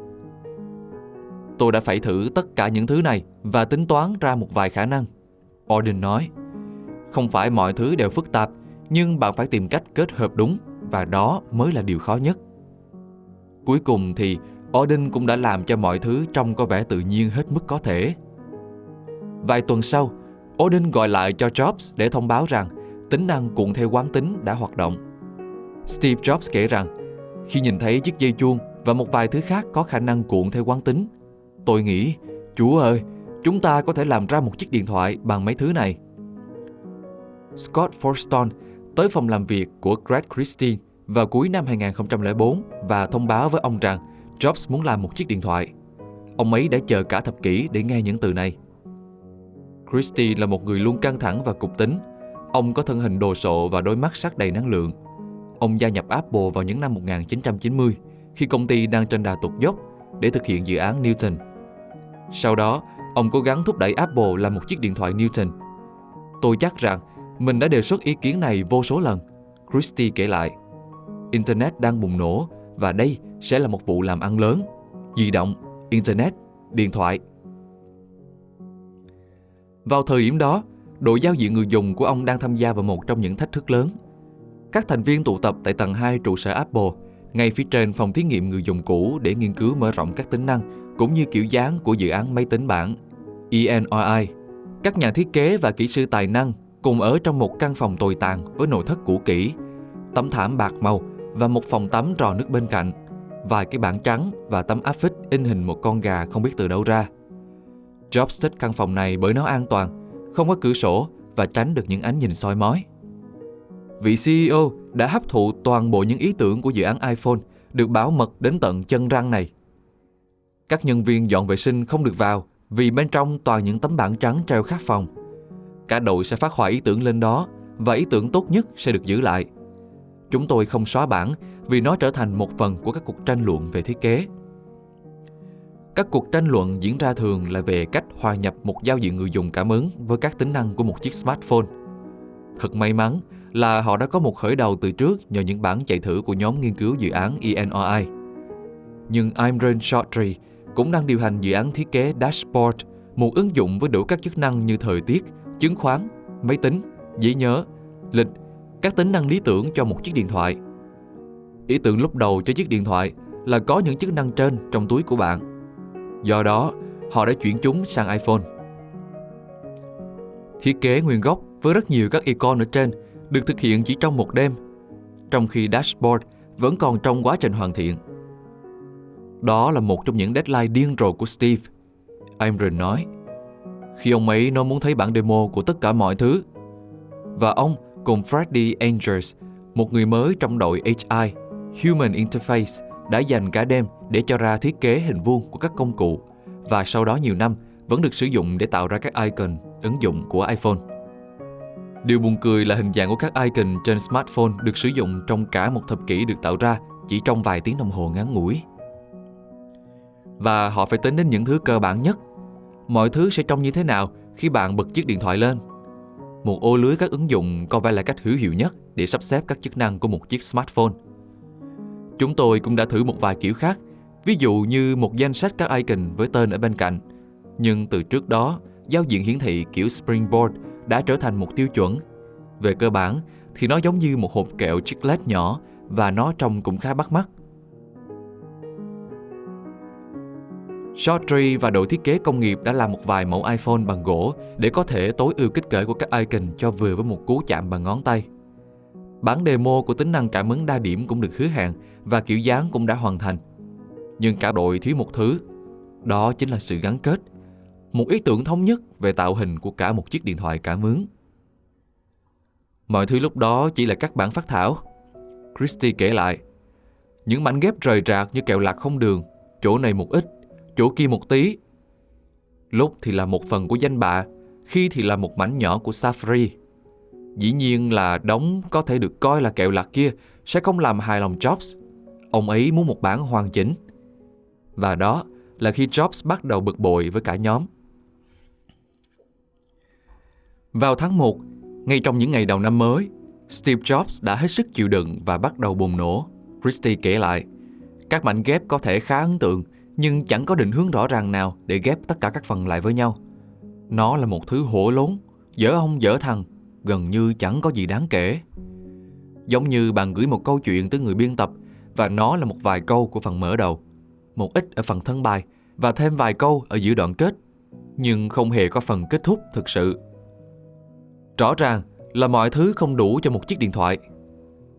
Tôi đã phải thử tất cả những thứ này và tính toán ra một vài khả năng. Auden nói, không phải mọi thứ đều phức tạp, nhưng bạn phải tìm cách kết hợp đúng và đó mới là điều khó nhất. Cuối cùng thì Odin cũng đã làm cho mọi thứ trông có vẻ tự nhiên hết mức có thể. Vài tuần sau, Odin gọi lại cho Jobs để thông báo rằng tính năng cuộn theo quán tính đã hoạt động. Steve Jobs kể rằng, khi nhìn thấy chiếc dây chuông và một vài thứ khác có khả năng cuộn theo quán tính, tôi nghĩ, Chúa ơi, chúng ta có thể làm ra một chiếc điện thoại bằng mấy thứ này. Scott Forston tới phòng làm việc của Greg Christine vào cuối năm 2004 và thông báo với ông rằng Jobs muốn làm một chiếc điện thoại. Ông ấy đã chờ cả thập kỷ để nghe những từ này. Christie là một người luôn căng thẳng và cục tính. Ông có thân hình đồ sộ và đôi mắt sắc đầy năng lượng. Ông gia nhập Apple vào những năm 1990 khi công ty đang trên đà tụt dốc để thực hiện dự án Newton. Sau đó, ông cố gắng thúc đẩy Apple làm một chiếc điện thoại Newton. Tôi chắc rằng mình đã đề xuất ý kiến này vô số lần. Christie kể lại. Internet đang bùng nổ và đây sẽ là một vụ làm ăn lớn. Di động, Internet, điện thoại. Vào thời điểm đó, đội giao diện người dùng của ông đang tham gia vào một trong những thách thức lớn. Các thành viên tụ tập tại tầng 2 trụ sở Apple, ngay phía trên phòng thí nghiệm người dùng cũ để nghiên cứu mở rộng các tính năng cũng như kiểu dáng của dự án máy tính bảng ENOI. Các nhà thiết kế và kỹ sư tài năng cùng ở trong một căn phòng tồi tàn với nội thất cũ kỹ, tấm thảm bạc màu và một phòng tắm rò nước bên cạnh, vài cái bảng trắng và tấm áp phích in hình một con gà không biết từ đâu ra. Jobs thích căn phòng này bởi nó an toàn, không có cửa sổ và tránh được những ánh nhìn soi mói. Vị CEO đã hấp thụ toàn bộ những ý tưởng của dự án iPhone được bảo mật đến tận chân răng này. Các nhân viên dọn vệ sinh không được vào vì bên trong toàn những tấm bảng trắng treo khắp phòng. Cả đội sẽ phát họa ý tưởng lên đó và ý tưởng tốt nhất sẽ được giữ lại – Chúng tôi không xóa bản vì nó trở thành một phần của các cuộc tranh luận về thiết kế. Các cuộc tranh luận diễn ra thường là về cách hòa nhập một giao diện người dùng cảm ứng với các tính năng của một chiếc smartphone. Thật may mắn là họ đã có một khởi đầu từ trước nhờ những bản chạy thử của nhóm nghiên cứu dự án ENRI. Nhưng Imran Chaudhry cũng đang điều hành dự án thiết kế Dashboard, một ứng dụng với đủ các chức năng như thời tiết, chứng khoán, máy tính, giấy nhớ, lịch các tính năng lý tưởng cho một chiếc điện thoại. Ý tưởng lúc đầu cho chiếc điện thoại là có những chức năng trên trong túi của bạn. Do đó, họ đã chuyển chúng sang iPhone. Thiết kế nguyên gốc với rất nhiều các icon ở trên được thực hiện chỉ trong một đêm, trong khi dashboard vẫn còn trong quá trình hoàn thiện. Đó là một trong những deadline điên rồ của Steve. Imran nói, khi ông ấy nó muốn thấy bản demo của tất cả mọi thứ. Và ông cùng Freddy Angels, một người mới trong đội HI, Human Interface, đã dành cả đêm để cho ra thiết kế hình vuông của các công cụ và sau đó nhiều năm vẫn được sử dụng để tạo ra các icon ứng dụng của iPhone. Điều buồn cười là hình dạng của các icon trên smartphone được sử dụng trong cả một thập kỷ được tạo ra chỉ trong vài tiếng đồng hồ ngắn ngủi. Và họ phải tính đến những thứ cơ bản nhất. Mọi thứ sẽ trông như thế nào khi bạn bật chiếc điện thoại lên một ô lưới các ứng dụng có vẻ là cách hữu hiệu nhất để sắp xếp các chức năng của một chiếc smartphone. Chúng tôi cũng đã thử một vài kiểu khác, ví dụ như một danh sách các icon với tên ở bên cạnh. Nhưng từ trước đó, giao diện hiển thị kiểu Springboard đã trở thành một tiêu chuẩn. Về cơ bản thì nó giống như một hộp kẹo chiclet nhỏ và nó trông cũng khá bắt mắt. Chaudhry và đội thiết kế công nghiệp đã làm một vài mẫu iPhone bằng gỗ để có thể tối ưu kích cỡ của các icon cho vừa với một cú chạm bằng ngón tay. Bản demo của tính năng cảm ứng đa điểm cũng được hứa hẹn và kiểu dáng cũng đã hoàn thành. Nhưng cả đội thiếu một thứ, Đó chính là sự gắn kết, một ý tưởng thống nhất về tạo hình của cả một chiếc điện thoại cảm ứng. Mọi thứ lúc đó chỉ là các bản phát thảo. Christy kể lại, những mảnh ghép rời rạc như kẹo lạc không đường, chỗ này một ít, chỗ kia một tí. Lúc thì là một phần của danh bạ, khi thì là một mảnh nhỏ của Safri. Dĩ nhiên là đóng có thể được coi là kẹo lạc kia sẽ không làm hài lòng Jobs. Ông ấy muốn một bản hoàn chỉnh. Và đó là khi Jobs bắt đầu bực bội với cả nhóm. Vào tháng 1, ngay trong những ngày đầu năm mới, Steve Jobs đã hết sức chịu đựng và bắt đầu bùng nổ. Christie kể lại, các mảnh ghép có thể khá ấn tượng, nhưng chẳng có định hướng rõ ràng nào để ghép tất cả các phần lại với nhau. Nó là một thứ hổ lốn, dở ông dở thằng, gần như chẳng có gì đáng kể. Giống như bạn gửi một câu chuyện tới người biên tập và nó là một vài câu của phần mở đầu, một ít ở phần thân bài và thêm vài câu ở giữa đoạn kết, nhưng không hề có phần kết thúc thực sự. Rõ ràng là mọi thứ không đủ cho một chiếc điện thoại.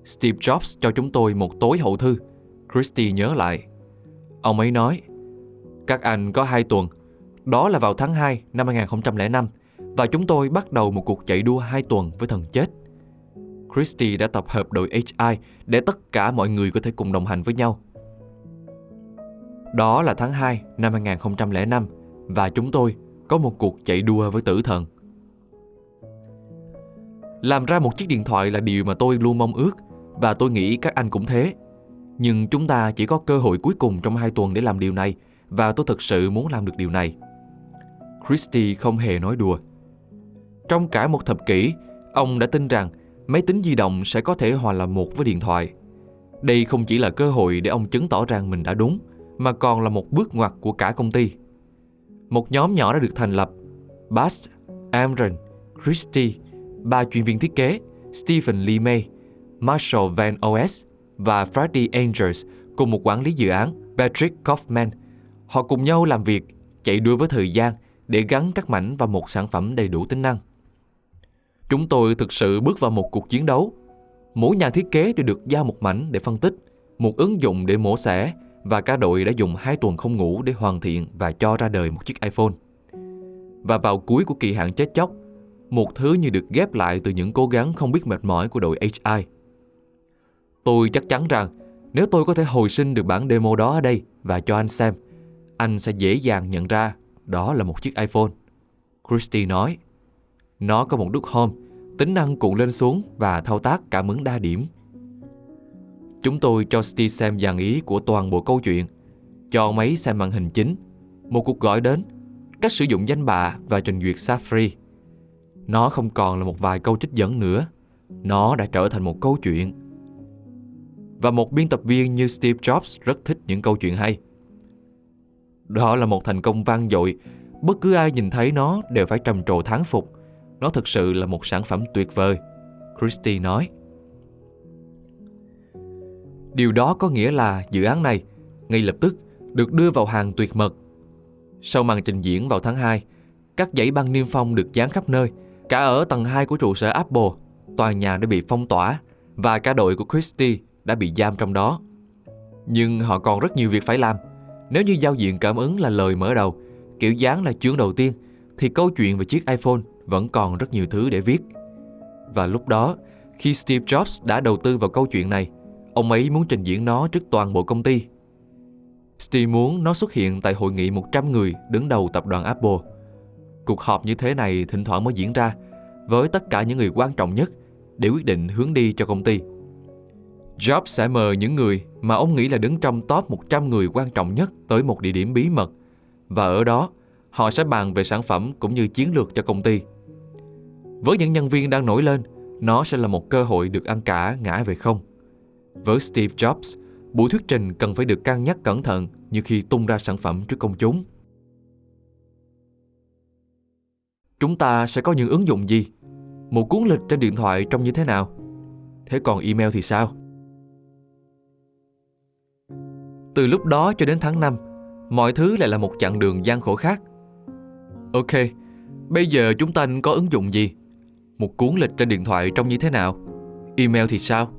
Steve Jobs cho chúng tôi một tối hậu thư. Christie nhớ lại. Ông ấy nói, các anh có hai tuần, đó là vào tháng 2 năm 2005, và chúng tôi bắt đầu một cuộc chạy đua hai tuần với thần chết. Christie đã tập hợp đội HI để tất cả mọi người có thể cùng đồng hành với nhau. Đó là tháng 2 năm 2005 và chúng tôi có một cuộc chạy đua với tử thần. Làm ra một chiếc điện thoại là điều mà tôi luôn mong ước và tôi nghĩ các anh cũng thế. Nhưng chúng ta chỉ có cơ hội cuối cùng trong hai tuần để làm điều này và tôi thực sự muốn làm được điều này. Christie không hề nói đùa. Trong cả một thập kỷ, ông đã tin rằng máy tính di động sẽ có thể hòa làm một với điện thoại. Đây không chỉ là cơ hội để ông chứng tỏ rằng mình đã đúng, mà còn là một bước ngoặt của cả công ty. Một nhóm nhỏ đã được thành lập. Bass, Amron, Christie ba chuyên viên thiết kế Stephen Lee May, Marshall Van OS và Freddie Angels cùng một quản lý dự án Patrick Kaufman. Họ cùng nhau làm việc, chạy đua với thời gian để gắn các mảnh vào một sản phẩm đầy đủ tính năng. Chúng tôi thực sự bước vào một cuộc chiến đấu. Mỗi nhà thiết kế đều được giao một mảnh để phân tích, một ứng dụng để mổ xẻ và cả đội đã dùng hai tuần không ngủ để hoàn thiện và cho ra đời một chiếc iPhone. Và vào cuối của kỳ hạn chết chóc, một thứ như được ghép lại từ những cố gắng không biết mệt mỏi của đội HI. Tôi chắc chắn rằng nếu tôi có thể hồi sinh được bản demo đó ở đây và cho anh xem, anh sẽ dễ dàng nhận ra đó là một chiếc iPhone. Christy nói, nó có một đúc home, tính năng cuộn lên xuống và thao tác cảm ứng đa điểm. Chúng tôi cho Steve xem dàn ý của toàn bộ câu chuyện, cho máy xem màn hình chính, một cuộc gọi đến, cách sử dụng danh bạ và trình duyệt Safari. Nó không còn là một vài câu trích dẫn nữa. Nó đã trở thành một câu chuyện. Và một biên tập viên như Steve Jobs rất thích những câu chuyện hay. Đó là một thành công vang dội. Bất cứ ai nhìn thấy nó đều phải trầm trồ thán phục. Nó thực sự là một sản phẩm tuyệt vời. Christie nói. Điều đó có nghĩa là dự án này ngay lập tức được đưa vào hàng tuyệt mật. Sau màn trình diễn vào tháng 2, các dãy băng niêm phong được dán khắp nơi – Cả ở tầng 2 của trụ sở Apple, tòa nhà đã bị phong tỏa và cả đội của Christie đã bị giam trong đó. Nhưng họ còn rất nhiều việc phải làm. Nếu như giao diện cảm ứng là lời mở đầu, kiểu dáng là chương đầu tiên, thì câu chuyện về chiếc iPhone vẫn còn rất nhiều thứ để viết. Và lúc đó, khi Steve Jobs đã đầu tư vào câu chuyện này, ông ấy muốn trình diễn nó trước toàn bộ công ty. Steve muốn nó xuất hiện tại hội nghị 100 người đứng đầu tập đoàn Apple Cuộc họp như thế này thỉnh thoảng mới diễn ra với tất cả những người quan trọng nhất để quyết định hướng đi cho công ty. Jobs sẽ mời những người mà ông nghĩ là đứng trong top 100 người quan trọng nhất tới một địa điểm bí mật và ở đó họ sẽ bàn về sản phẩm cũng như chiến lược cho công ty. Với những nhân viên đang nổi lên, nó sẽ là một cơ hội được ăn cả ngã về không. Với Steve Jobs, buổi thuyết trình cần phải được cân nhắc cẩn thận như khi tung ra sản phẩm trước công chúng. Chúng ta sẽ có những ứng dụng gì? Một cuốn lịch trên điện thoại trông như thế nào? Thế còn email thì sao? Từ lúc đó cho đến tháng 5, mọi thứ lại là một chặng đường gian khổ khác. Ok, bây giờ chúng ta có ứng dụng gì? Một cuốn lịch trên điện thoại trông như thế nào? Email thì sao?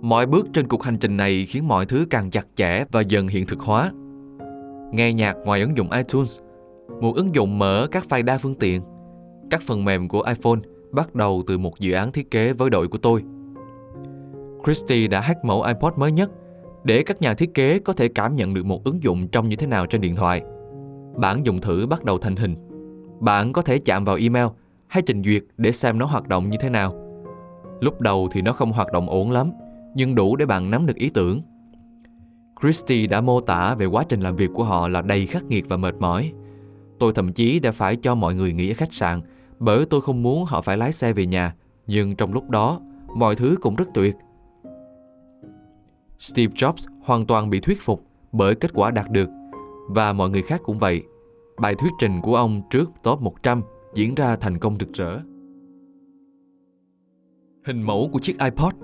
Mọi bước trên cuộc hành trình này khiến mọi thứ càng chặt chẽ và dần hiện thực hóa. nghe nhạc ngoài ứng dụng iTunes, một ứng dụng mở các file đa phương tiện. Các phần mềm của iPhone bắt đầu từ một dự án thiết kế với đội của tôi. Christy đã hack mẫu iPod mới nhất để các nhà thiết kế có thể cảm nhận được một ứng dụng trông như thế nào trên điện thoại. Bản dùng thử bắt đầu thành hình. Bạn có thể chạm vào email hay trình duyệt để xem nó hoạt động như thế nào. Lúc đầu thì nó không hoạt động ổn lắm, nhưng đủ để bạn nắm được ý tưởng. Christy đã mô tả về quá trình làm việc của họ là đầy khắc nghiệt và mệt mỏi. Tôi thậm chí đã phải cho mọi người nghỉ ở khách sạn bởi tôi không muốn họ phải lái xe về nhà. Nhưng trong lúc đó, mọi thứ cũng rất tuyệt. Steve Jobs hoàn toàn bị thuyết phục bởi kết quả đạt được và mọi người khác cũng vậy. Bài thuyết trình của ông trước top 100 diễn ra thành công rực rỡ. Hình mẫu của chiếc iPod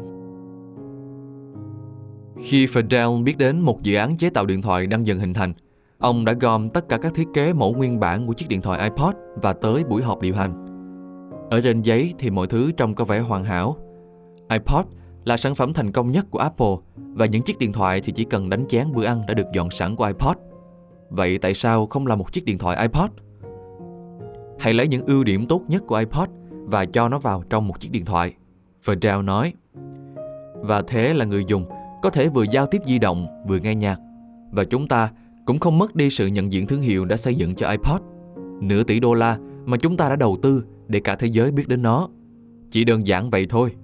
Khi Fidel biết đến một dự án chế tạo điện thoại đang dần hình thành, ông đã gom tất cả các thiết kế mẫu nguyên bản của chiếc điện thoại iPod và tới buổi họp điều hành. Ở trên giấy thì mọi thứ trông có vẻ hoàn hảo. iPod là sản phẩm thành công nhất của Apple và những chiếc điện thoại thì chỉ cần đánh chén bữa ăn đã được dọn sẵn của iPod. Vậy tại sao không là một chiếc điện thoại iPod? Hãy lấy những ưu điểm tốt nhất của iPod và cho nó vào trong một chiếc điện thoại. Verdell nói. Và thế là người dùng có thể vừa giao tiếp di động, vừa nghe nhạc. Và chúng ta cũng không mất đi sự nhận diện thương hiệu đã xây dựng cho iPod. Nửa tỷ đô la mà chúng ta đã đầu tư để cả thế giới biết đến nó. Chỉ đơn giản vậy thôi.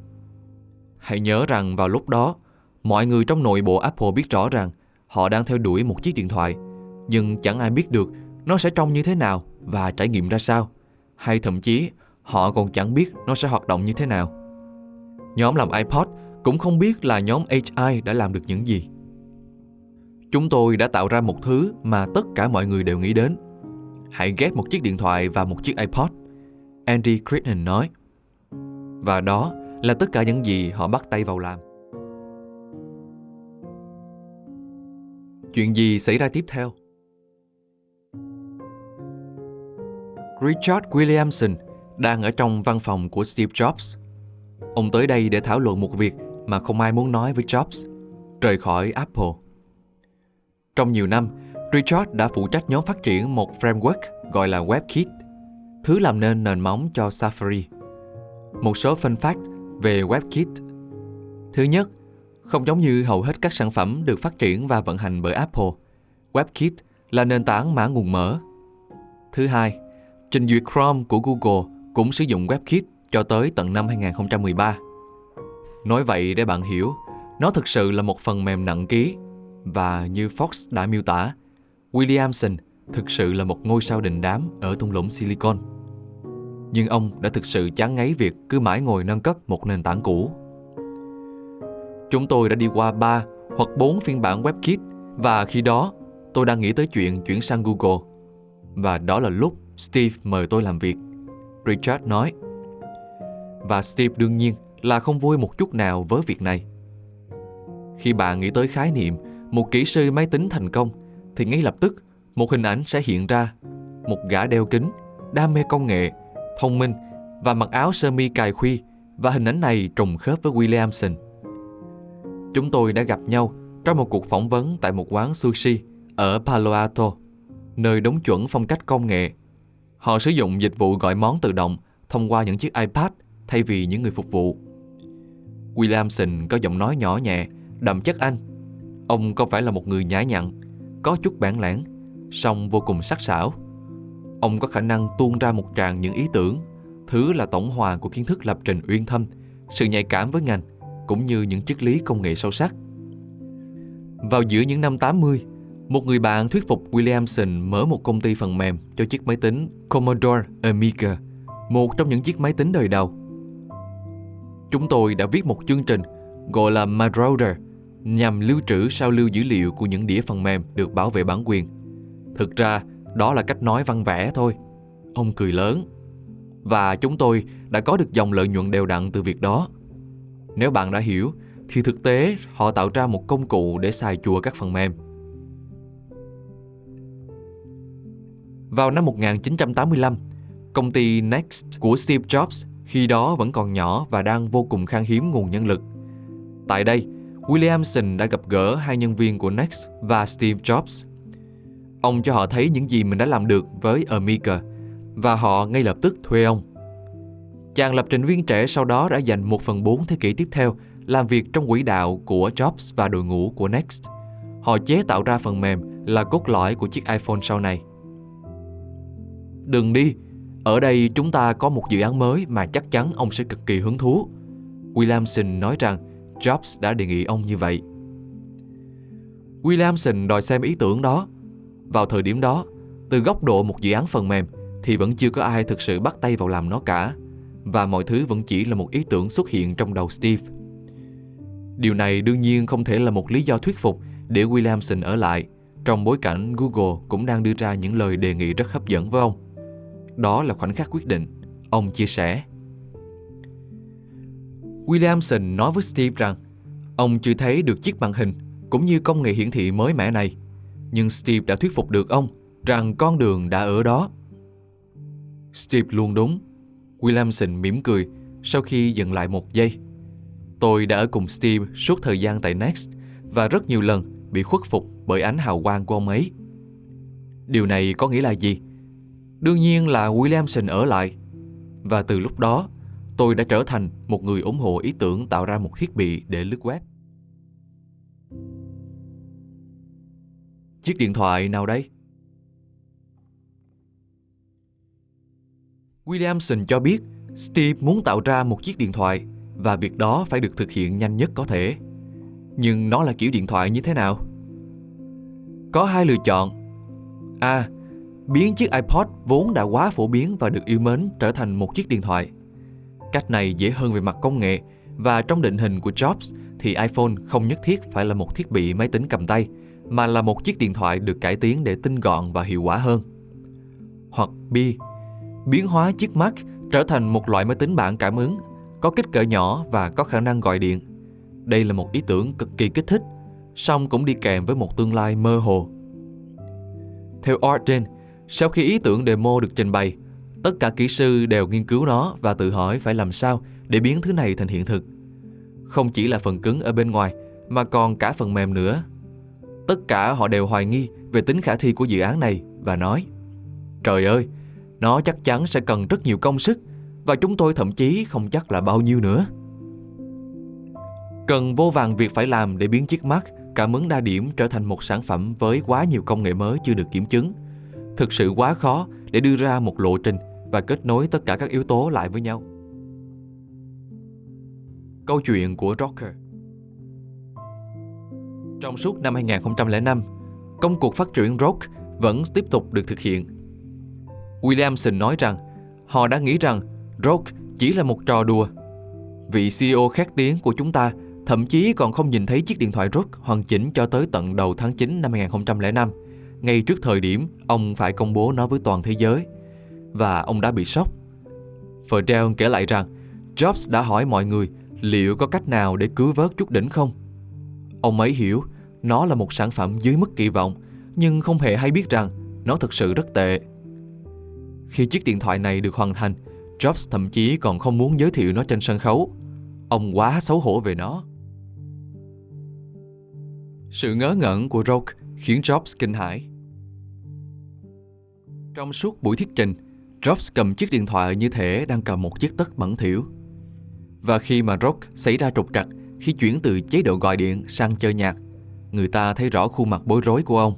Hãy nhớ rằng vào lúc đó, mọi người trong nội bộ Apple biết rõ rằng họ đang theo đuổi một chiếc điện thoại, nhưng chẳng ai biết được nó sẽ trông như thế nào và trải nghiệm ra sao, hay thậm chí họ còn chẳng biết nó sẽ hoạt động như thế nào. Nhóm làm iPod cũng không biết là nhóm HI đã làm được những gì. Chúng tôi đã tạo ra một thứ mà tất cả mọi người đều nghĩ đến. Hãy ghép một chiếc điện thoại và một chiếc iPod. Andy Crichton nói. Và đó là tất cả những gì họ bắt tay vào làm. Chuyện gì xảy ra tiếp theo? Richard Williamson đang ở trong văn phòng của Steve Jobs. Ông tới đây để thảo luận một việc mà không ai muốn nói với Jobs, rời khỏi Apple. Trong nhiều năm, Richard đã phụ trách nhóm phát triển một framework gọi là WebKit, thứ làm nên nền móng cho Safari. Một số fun fact về WebKit. Thứ nhất, không giống như hầu hết các sản phẩm được phát triển và vận hành bởi Apple, WebKit là nền tảng mã nguồn mở. Thứ hai, trình duyệt Chrome của Google cũng sử dụng WebKit cho tới tận năm 2013. Nói vậy để bạn hiểu, nó thực sự là một phần mềm nặng ký và như Fox đã miêu tả, Williamson thực sự là một ngôi sao đình đám ở thung lũng Silicon nhưng ông đã thực sự chán ngấy việc cứ mãi ngồi nâng cấp một nền tảng cũ. Chúng tôi đã đi qua 3 hoặc 4 phiên bản WebKit và khi đó tôi đang nghĩ tới chuyện chuyển sang Google. Và đó là lúc Steve mời tôi làm việc. Richard nói. Và Steve đương nhiên là không vui một chút nào với việc này. Khi bạn nghĩ tới khái niệm một kỹ sư máy tính thành công thì ngay lập tức một hình ảnh sẽ hiện ra. Một gã đeo kính, đam mê công nghệ thông minh và mặc áo sơ mi cài khuy và hình ảnh này trùng khớp với Williamson. Chúng tôi đã gặp nhau trong một cuộc phỏng vấn tại một quán sushi ở Palo Alto, nơi đúng chuẩn phong cách công nghệ. Họ sử dụng dịch vụ gọi món tự động thông qua những chiếc iPad thay vì những người phục vụ. Williamson có giọng nói nhỏ nhẹ, đậm chất Anh. Ông có phải là một người nhã nhặn, có chút bản lãng, song vô cùng sắc sảo. Ông có khả năng tuôn ra một tràng những ý tưởng, thứ là tổng hòa của kiến thức lập trình uyên thâm, sự nhạy cảm với ngành, cũng như những triết lý công nghệ sâu sắc. Vào giữa những năm 80, một người bạn thuyết phục Williamson mở một công ty phần mềm cho chiếc máy tính Commodore Amiga, một trong những chiếc máy tính đời đầu. Chúng tôi đã viết một chương trình gọi là Marauder nhằm lưu trữ sao lưu dữ liệu của những đĩa phần mềm được bảo vệ bản quyền. Thực ra, đó là cách nói văn vẽ thôi. Ông cười lớn. Và chúng tôi đã có được dòng lợi nhuận đều đặn từ việc đó. Nếu bạn đã hiểu, thì thực tế họ tạo ra một công cụ để xài chùa các phần mềm. Vào năm 1985, công ty Next của Steve Jobs khi đó vẫn còn nhỏ và đang vô cùng khan hiếm nguồn nhân lực. Tại đây, Williamson đã gặp gỡ hai nhân viên của Next và Steve Jobs Ông cho họ thấy những gì mình đã làm được với Amiga và họ ngay lập tức thuê ông. Chàng lập trình viên trẻ sau đó đã dành 1 phần 4 thế kỷ tiếp theo làm việc trong quỹ đạo của Jobs và đội ngũ của Next. Họ chế tạo ra phần mềm là cốt lõi của chiếc iPhone sau này. Đừng đi, ở đây chúng ta có một dự án mới mà chắc chắn ông sẽ cực kỳ hứng thú. Williamson nói rằng Jobs đã đề nghị ông như vậy. Williamson đòi xem ý tưởng đó. Vào thời điểm đó, từ góc độ một dự án phần mềm thì vẫn chưa có ai thực sự bắt tay vào làm nó cả và mọi thứ vẫn chỉ là một ý tưởng xuất hiện trong đầu Steve. Điều này đương nhiên không thể là một lý do thuyết phục để Williamson ở lại trong bối cảnh Google cũng đang đưa ra những lời đề nghị rất hấp dẫn với ông. Đó là khoảnh khắc quyết định, ông chia sẻ. Williamson nói với Steve rằng ông chưa thấy được chiếc màn hình cũng như công nghệ hiển thị mới mẻ này. Nhưng Steve đã thuyết phục được ông rằng con đường đã ở đó. Steve luôn đúng. Williamson mỉm cười sau khi dừng lại một giây. Tôi đã ở cùng Steve suốt thời gian tại Next và rất nhiều lần bị khuất phục bởi ánh hào quang của ông ấy. Điều này có nghĩa là gì? Đương nhiên là Williamson ở lại. Và từ lúc đó, tôi đã trở thành một người ủng hộ ý tưởng tạo ra một thiết bị để lướt web. Chiếc điện thoại nào đây? Williamson cho biết Steve muốn tạo ra một chiếc điện thoại và việc đó phải được thực hiện nhanh nhất có thể. Nhưng nó là kiểu điện thoại như thế nào? Có hai lựa chọn. A. Biến chiếc iPod vốn đã quá phổ biến và được yêu mến trở thành một chiếc điện thoại. Cách này dễ hơn về mặt công nghệ và trong định hình của Jobs thì iPhone không nhất thiết phải là một thiết bị máy tính cầm tay mà là một chiếc điện thoại được cải tiến để tinh gọn và hiệu quả hơn. Hoặc B. Biến hóa chiếc Mac trở thành một loại máy tính bảng cảm ứng, có kích cỡ nhỏ và có khả năng gọi điện. Đây là một ý tưởng cực kỳ kích thích, song cũng đi kèm với một tương lai mơ hồ. Theo Arden, sau khi ý tưởng demo được trình bày, tất cả kỹ sư đều nghiên cứu nó và tự hỏi phải làm sao để biến thứ này thành hiện thực. Không chỉ là phần cứng ở bên ngoài, mà còn cả phần mềm nữa. Tất cả họ đều hoài nghi về tính khả thi của dự án này và nói Trời ơi, nó chắc chắn sẽ cần rất nhiều công sức và chúng tôi thậm chí không chắc là bao nhiêu nữa. Cần vô vàng việc phải làm để biến chiếc mắt cảm ứng đa điểm trở thành một sản phẩm với quá nhiều công nghệ mới chưa được kiểm chứng. Thực sự quá khó để đưa ra một lộ trình và kết nối tất cả các yếu tố lại với nhau. Câu chuyện của Rocker trong suốt năm 2005, công cuộc phát triển rock vẫn tiếp tục được thực hiện. Williamson nói rằng họ đã nghĩ rằng rock chỉ là một trò đùa. Vị CEO khét tiếng của chúng ta thậm chí còn không nhìn thấy chiếc điện thoại rock hoàn chỉnh cho tới tận đầu tháng 9 năm 2005, ngay trước thời điểm ông phải công bố nó với toàn thế giới. Và ông đã bị sốc. Ferdell kể lại rằng Jobs đã hỏi mọi người liệu có cách nào để cứu vớt chút đỉnh không? Ông ấy hiểu nó là một sản phẩm dưới mức kỳ vọng, nhưng không hề hay biết rằng nó thực sự rất tệ. Khi chiếc điện thoại này được hoàn thành, Jobs thậm chí còn không muốn giới thiệu nó trên sân khấu. Ông quá xấu hổ về nó. Sự ngớ ngẩn của Roke khiến Jobs kinh hãi. Trong suốt buổi thuyết trình, Jobs cầm chiếc điện thoại như thể đang cầm một chiếc tất bẩn thỉu. Và khi mà Rock xảy ra trục trặc khi chuyển từ chế độ gọi điện sang chơi nhạc, người ta thấy rõ khuôn mặt bối rối của ông.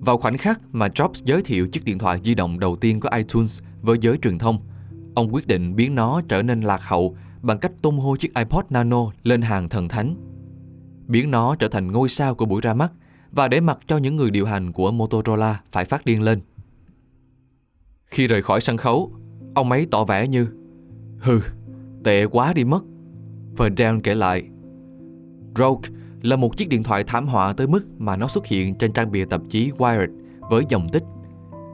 Vào khoảnh khắc mà Jobs giới thiệu chiếc điện thoại di động đầu tiên của iTunes với giới truyền thông, ông quyết định biến nó trở nên lạc hậu bằng cách tung hô chiếc iPod Nano lên hàng thần thánh. Biến nó trở thành ngôi sao của buổi ra mắt và để mặc cho những người điều hành của Motorola phải phát điên lên. Khi rời khỏi sân khấu, ông ấy tỏ vẻ như Hừ, tệ quá đi mất. Ferdinand kể lại, Rogue là một chiếc điện thoại thảm họa tới mức mà nó xuất hiện trên trang bìa tạp chí Wired với dòng tích,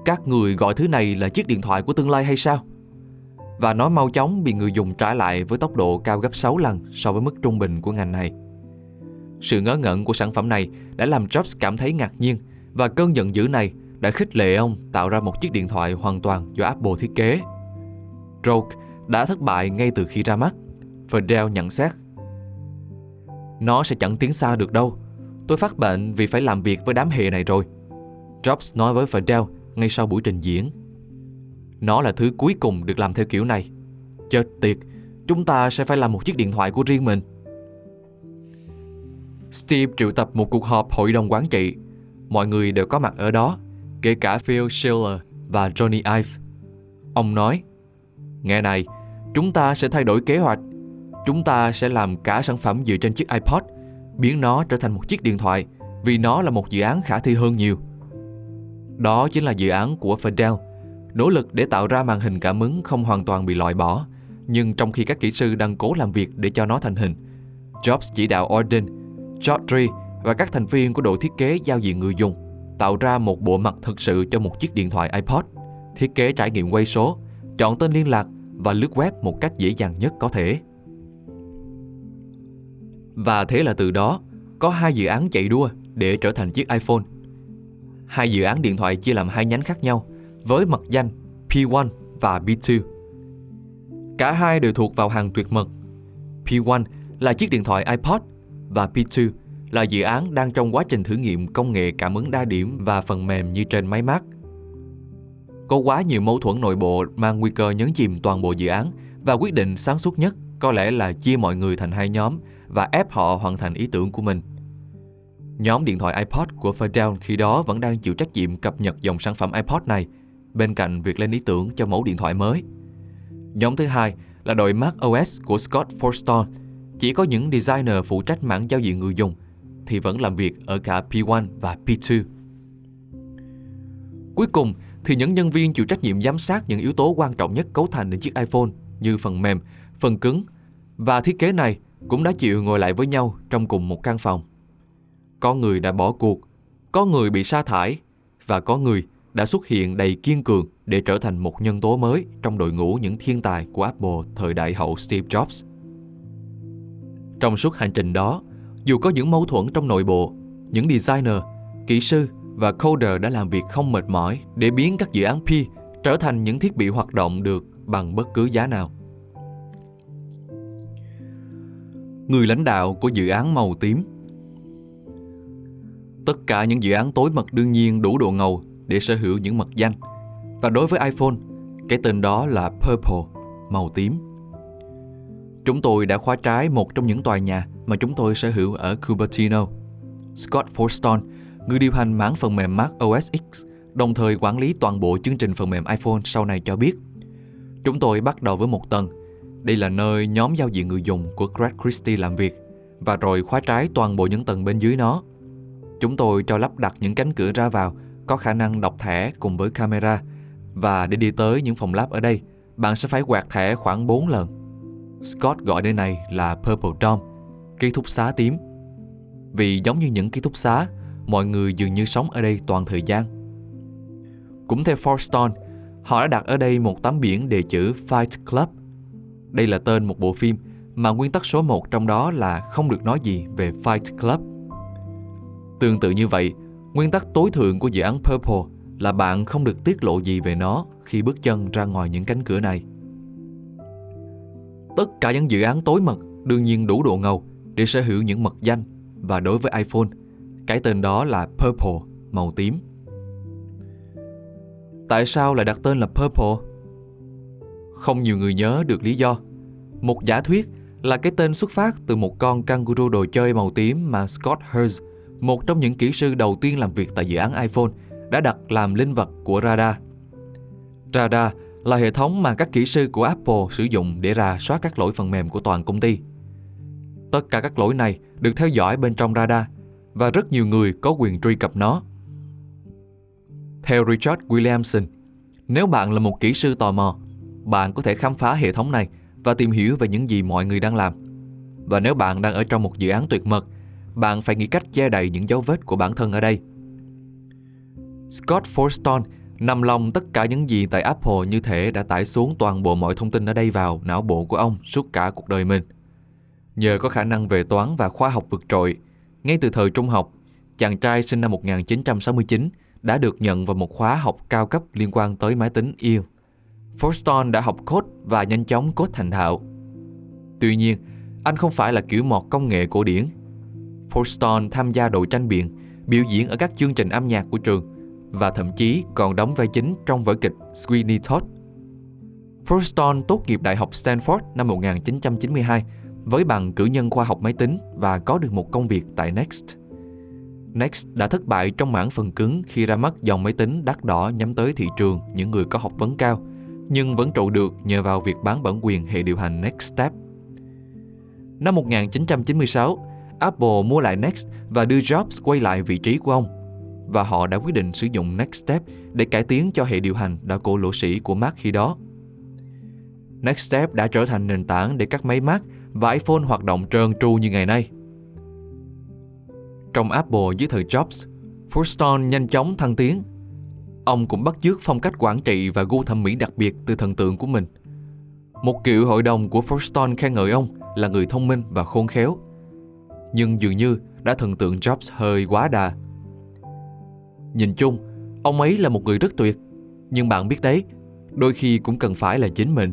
Các người gọi thứ này là chiếc điện thoại của tương lai hay sao? Và nó mau chóng bị người dùng trả lại với tốc độ cao gấp 6 lần so với mức trung bình của ngành này. Sự ngớ ngẩn của sản phẩm này đã làm Jobs cảm thấy ngạc nhiên và cơn giận dữ này đã khích lệ ông tạo ra một chiếc điện thoại hoàn toàn do Apple thiết kế. Rogue đã thất bại ngay từ khi ra mắt. Fidel nhận xét. Nó sẽ chẳng tiến xa được đâu. Tôi phát bệnh vì phải làm việc với đám hề này rồi. Jobs nói với Fidel ngay sau buổi trình diễn. Nó là thứ cuối cùng được làm theo kiểu này. Chết tiệt, chúng ta sẽ phải làm một chiếc điện thoại của riêng mình. Steve triệu tập một cuộc họp hội đồng quản trị. Mọi người đều có mặt ở đó, kể cả Phil Schiller và Johnny Ive. Ông nói, Nghe này, chúng ta sẽ thay đổi kế hoạch. Chúng ta sẽ làm cả sản phẩm dựa trên chiếc iPod, biến nó trở thành một chiếc điện thoại vì nó là một dự án khả thi hơn nhiều. Đó chính là dự án của Fidel, nỗ lực để tạo ra màn hình cảm ứng không hoàn toàn bị loại bỏ, nhưng trong khi các kỹ sư đang cố làm việc để cho nó thành hình, Jobs chỉ đạo Orden, George và các thành viên của đội thiết kế giao diện người dùng tạo ra một bộ mặt thực sự cho một chiếc điện thoại iPod, thiết kế trải nghiệm quay số, chọn tên liên lạc và lướt web một cách dễ dàng nhất có thể. Và thế là từ đó, có hai dự án chạy đua để trở thành chiếc iPhone. Hai dự án điện thoại chia làm hai nhánh khác nhau với mật danh P1 và P2. Cả hai đều thuộc vào hàng tuyệt mật. P1 là chiếc điện thoại iPod và P2 là dự án đang trong quá trình thử nghiệm công nghệ cảm ứng đa điểm và phần mềm như trên máy Mac. Có quá nhiều mâu thuẫn nội bộ mang nguy cơ nhấn chìm toàn bộ dự án và quyết định sáng suốt nhất có lẽ là chia mọi người thành hai nhóm và ép họ hoàn thành ý tưởng của mình. Nhóm điện thoại iPod của Fidel khi đó vẫn đang chịu trách nhiệm cập nhật dòng sản phẩm iPod này bên cạnh việc lên ý tưởng cho mẫu điện thoại mới. Nhóm thứ hai là đội Mac OS của Scott Forstall. Chỉ có những designer phụ trách mảng giao diện người dùng thì vẫn làm việc ở cả P1 và P2. Cuối cùng thì những nhân viên chịu trách nhiệm giám sát những yếu tố quan trọng nhất cấu thành đến chiếc iPhone như phần mềm, phần cứng và thiết kế này cũng đã chịu ngồi lại với nhau trong cùng một căn phòng. Có người đã bỏ cuộc, có người bị sa thải và có người đã xuất hiện đầy kiên cường để trở thành một nhân tố mới trong đội ngũ những thiên tài của Apple thời đại hậu Steve Jobs. Trong suốt hành trình đó, dù có những mâu thuẫn trong nội bộ, những designer, kỹ sư và coder đã làm việc không mệt mỏi để biến các dự án P trở thành những thiết bị hoạt động được bằng bất cứ giá nào. Người lãnh đạo của dự án màu tím Tất cả những dự án tối mật đương nhiên đủ độ ngầu để sở hữu những mật danh. Và đối với iPhone, cái tên đó là Purple, màu tím. Chúng tôi đã khóa trái một trong những tòa nhà mà chúng tôi sở hữu ở Cupertino. Scott Forston, người điều hành mảng phần mềm Mac OS X, đồng thời quản lý toàn bộ chương trình phần mềm iPhone sau này cho biết. Chúng tôi bắt đầu với một tầng. Đây là nơi nhóm giao diện người dùng của Greg Christie làm việc và rồi khóa trái toàn bộ những tầng bên dưới nó. Chúng tôi cho lắp đặt những cánh cửa ra vào có khả năng đọc thẻ cùng với camera và để đi tới những phòng lab ở đây, bạn sẽ phải quạt thẻ khoảng 4 lần. Scott gọi nơi này là Purple Dome, ký túc xá tím. Vì giống như những ký túc xá, mọi người dường như sống ở đây toàn thời gian. Cũng theo Forstone, họ đã đặt ở đây một tấm biển đề chữ Fight Club. Đây là tên một bộ phim mà nguyên tắc số 1 trong đó là không được nói gì về Fight Club. Tương tự như vậy, nguyên tắc tối thượng của dự án Purple là bạn không được tiết lộ gì về nó khi bước chân ra ngoài những cánh cửa này. Tất cả những dự án tối mật đương nhiên đủ độ ngầu để sở hữu những mật danh và đối với iPhone, cái tên đó là Purple, màu tím. Tại sao lại đặt tên là Purple? Không nhiều người nhớ được lý do. Một giả thuyết là cái tên xuất phát từ một con kangaroo đồ chơi màu tím mà Scott Hurst, một trong những kỹ sư đầu tiên làm việc tại dự án iPhone, đã đặt làm linh vật của radar. Radar là hệ thống mà các kỹ sư của Apple sử dụng để rà soát các lỗi phần mềm của toàn công ty. Tất cả các lỗi này được theo dõi bên trong radar và rất nhiều người có quyền truy cập nó. Theo Richard Williamson, nếu bạn là một kỹ sư tò mò, bạn có thể khám phá hệ thống này và tìm hiểu về những gì mọi người đang làm. Và nếu bạn đang ở trong một dự án tuyệt mật, bạn phải nghĩ cách che đậy những dấu vết của bản thân ở đây. Scott Forstall nằm lòng tất cả những gì tại Apple như thể đã tải xuống toàn bộ mọi thông tin ở đây vào não bộ của ông suốt cả cuộc đời mình. Nhờ có khả năng về toán và khoa học vượt trội, ngay từ thời trung học, chàng trai sinh năm 1969 đã được nhận vào một khóa học cao cấp liên quan tới máy tính yêu. Forston đã học code và nhanh chóng code thành thạo. Tuy nhiên, anh không phải là kiểu mọt công nghệ cổ điển. Forston tham gia đội tranh biện, biểu diễn ở các chương trình âm nhạc của trường và thậm chí còn đóng vai chính trong vở kịch Sweeney Todd. Forston tốt nghiệp Đại học Stanford năm 1992 với bằng cử nhân khoa học máy tính và có được một công việc tại Next. Next đã thất bại trong mảng phần cứng khi ra mắt dòng máy tính đắt đỏ nhắm tới thị trường những người có học vấn cao, nhưng vẫn trụ được nhờ vào việc bán bản quyền hệ điều hành Nextstep. Năm 1996, Apple mua lại Next và đưa Jobs quay lại vị trí của ông. Và họ đã quyết định sử dụng Nextstep để cải tiến cho hệ điều hành đã cổ lỗ sĩ của Mac khi đó. Nextstep đã trở thành nền tảng để các máy Mac và iPhone hoạt động trơn tru như ngày nay. Trong Apple dưới thời Jobs, Furston nhanh chóng thăng tiến. Ông cũng bắt chước phong cách quản trị và gu thẩm mỹ đặc biệt từ thần tượng của mình. Một cựu hội đồng của Forston khen ngợi ông là người thông minh và khôn khéo. Nhưng dường như đã thần tượng Jobs hơi quá đà. Nhìn chung, ông ấy là một người rất tuyệt. Nhưng bạn biết đấy, đôi khi cũng cần phải là chính mình.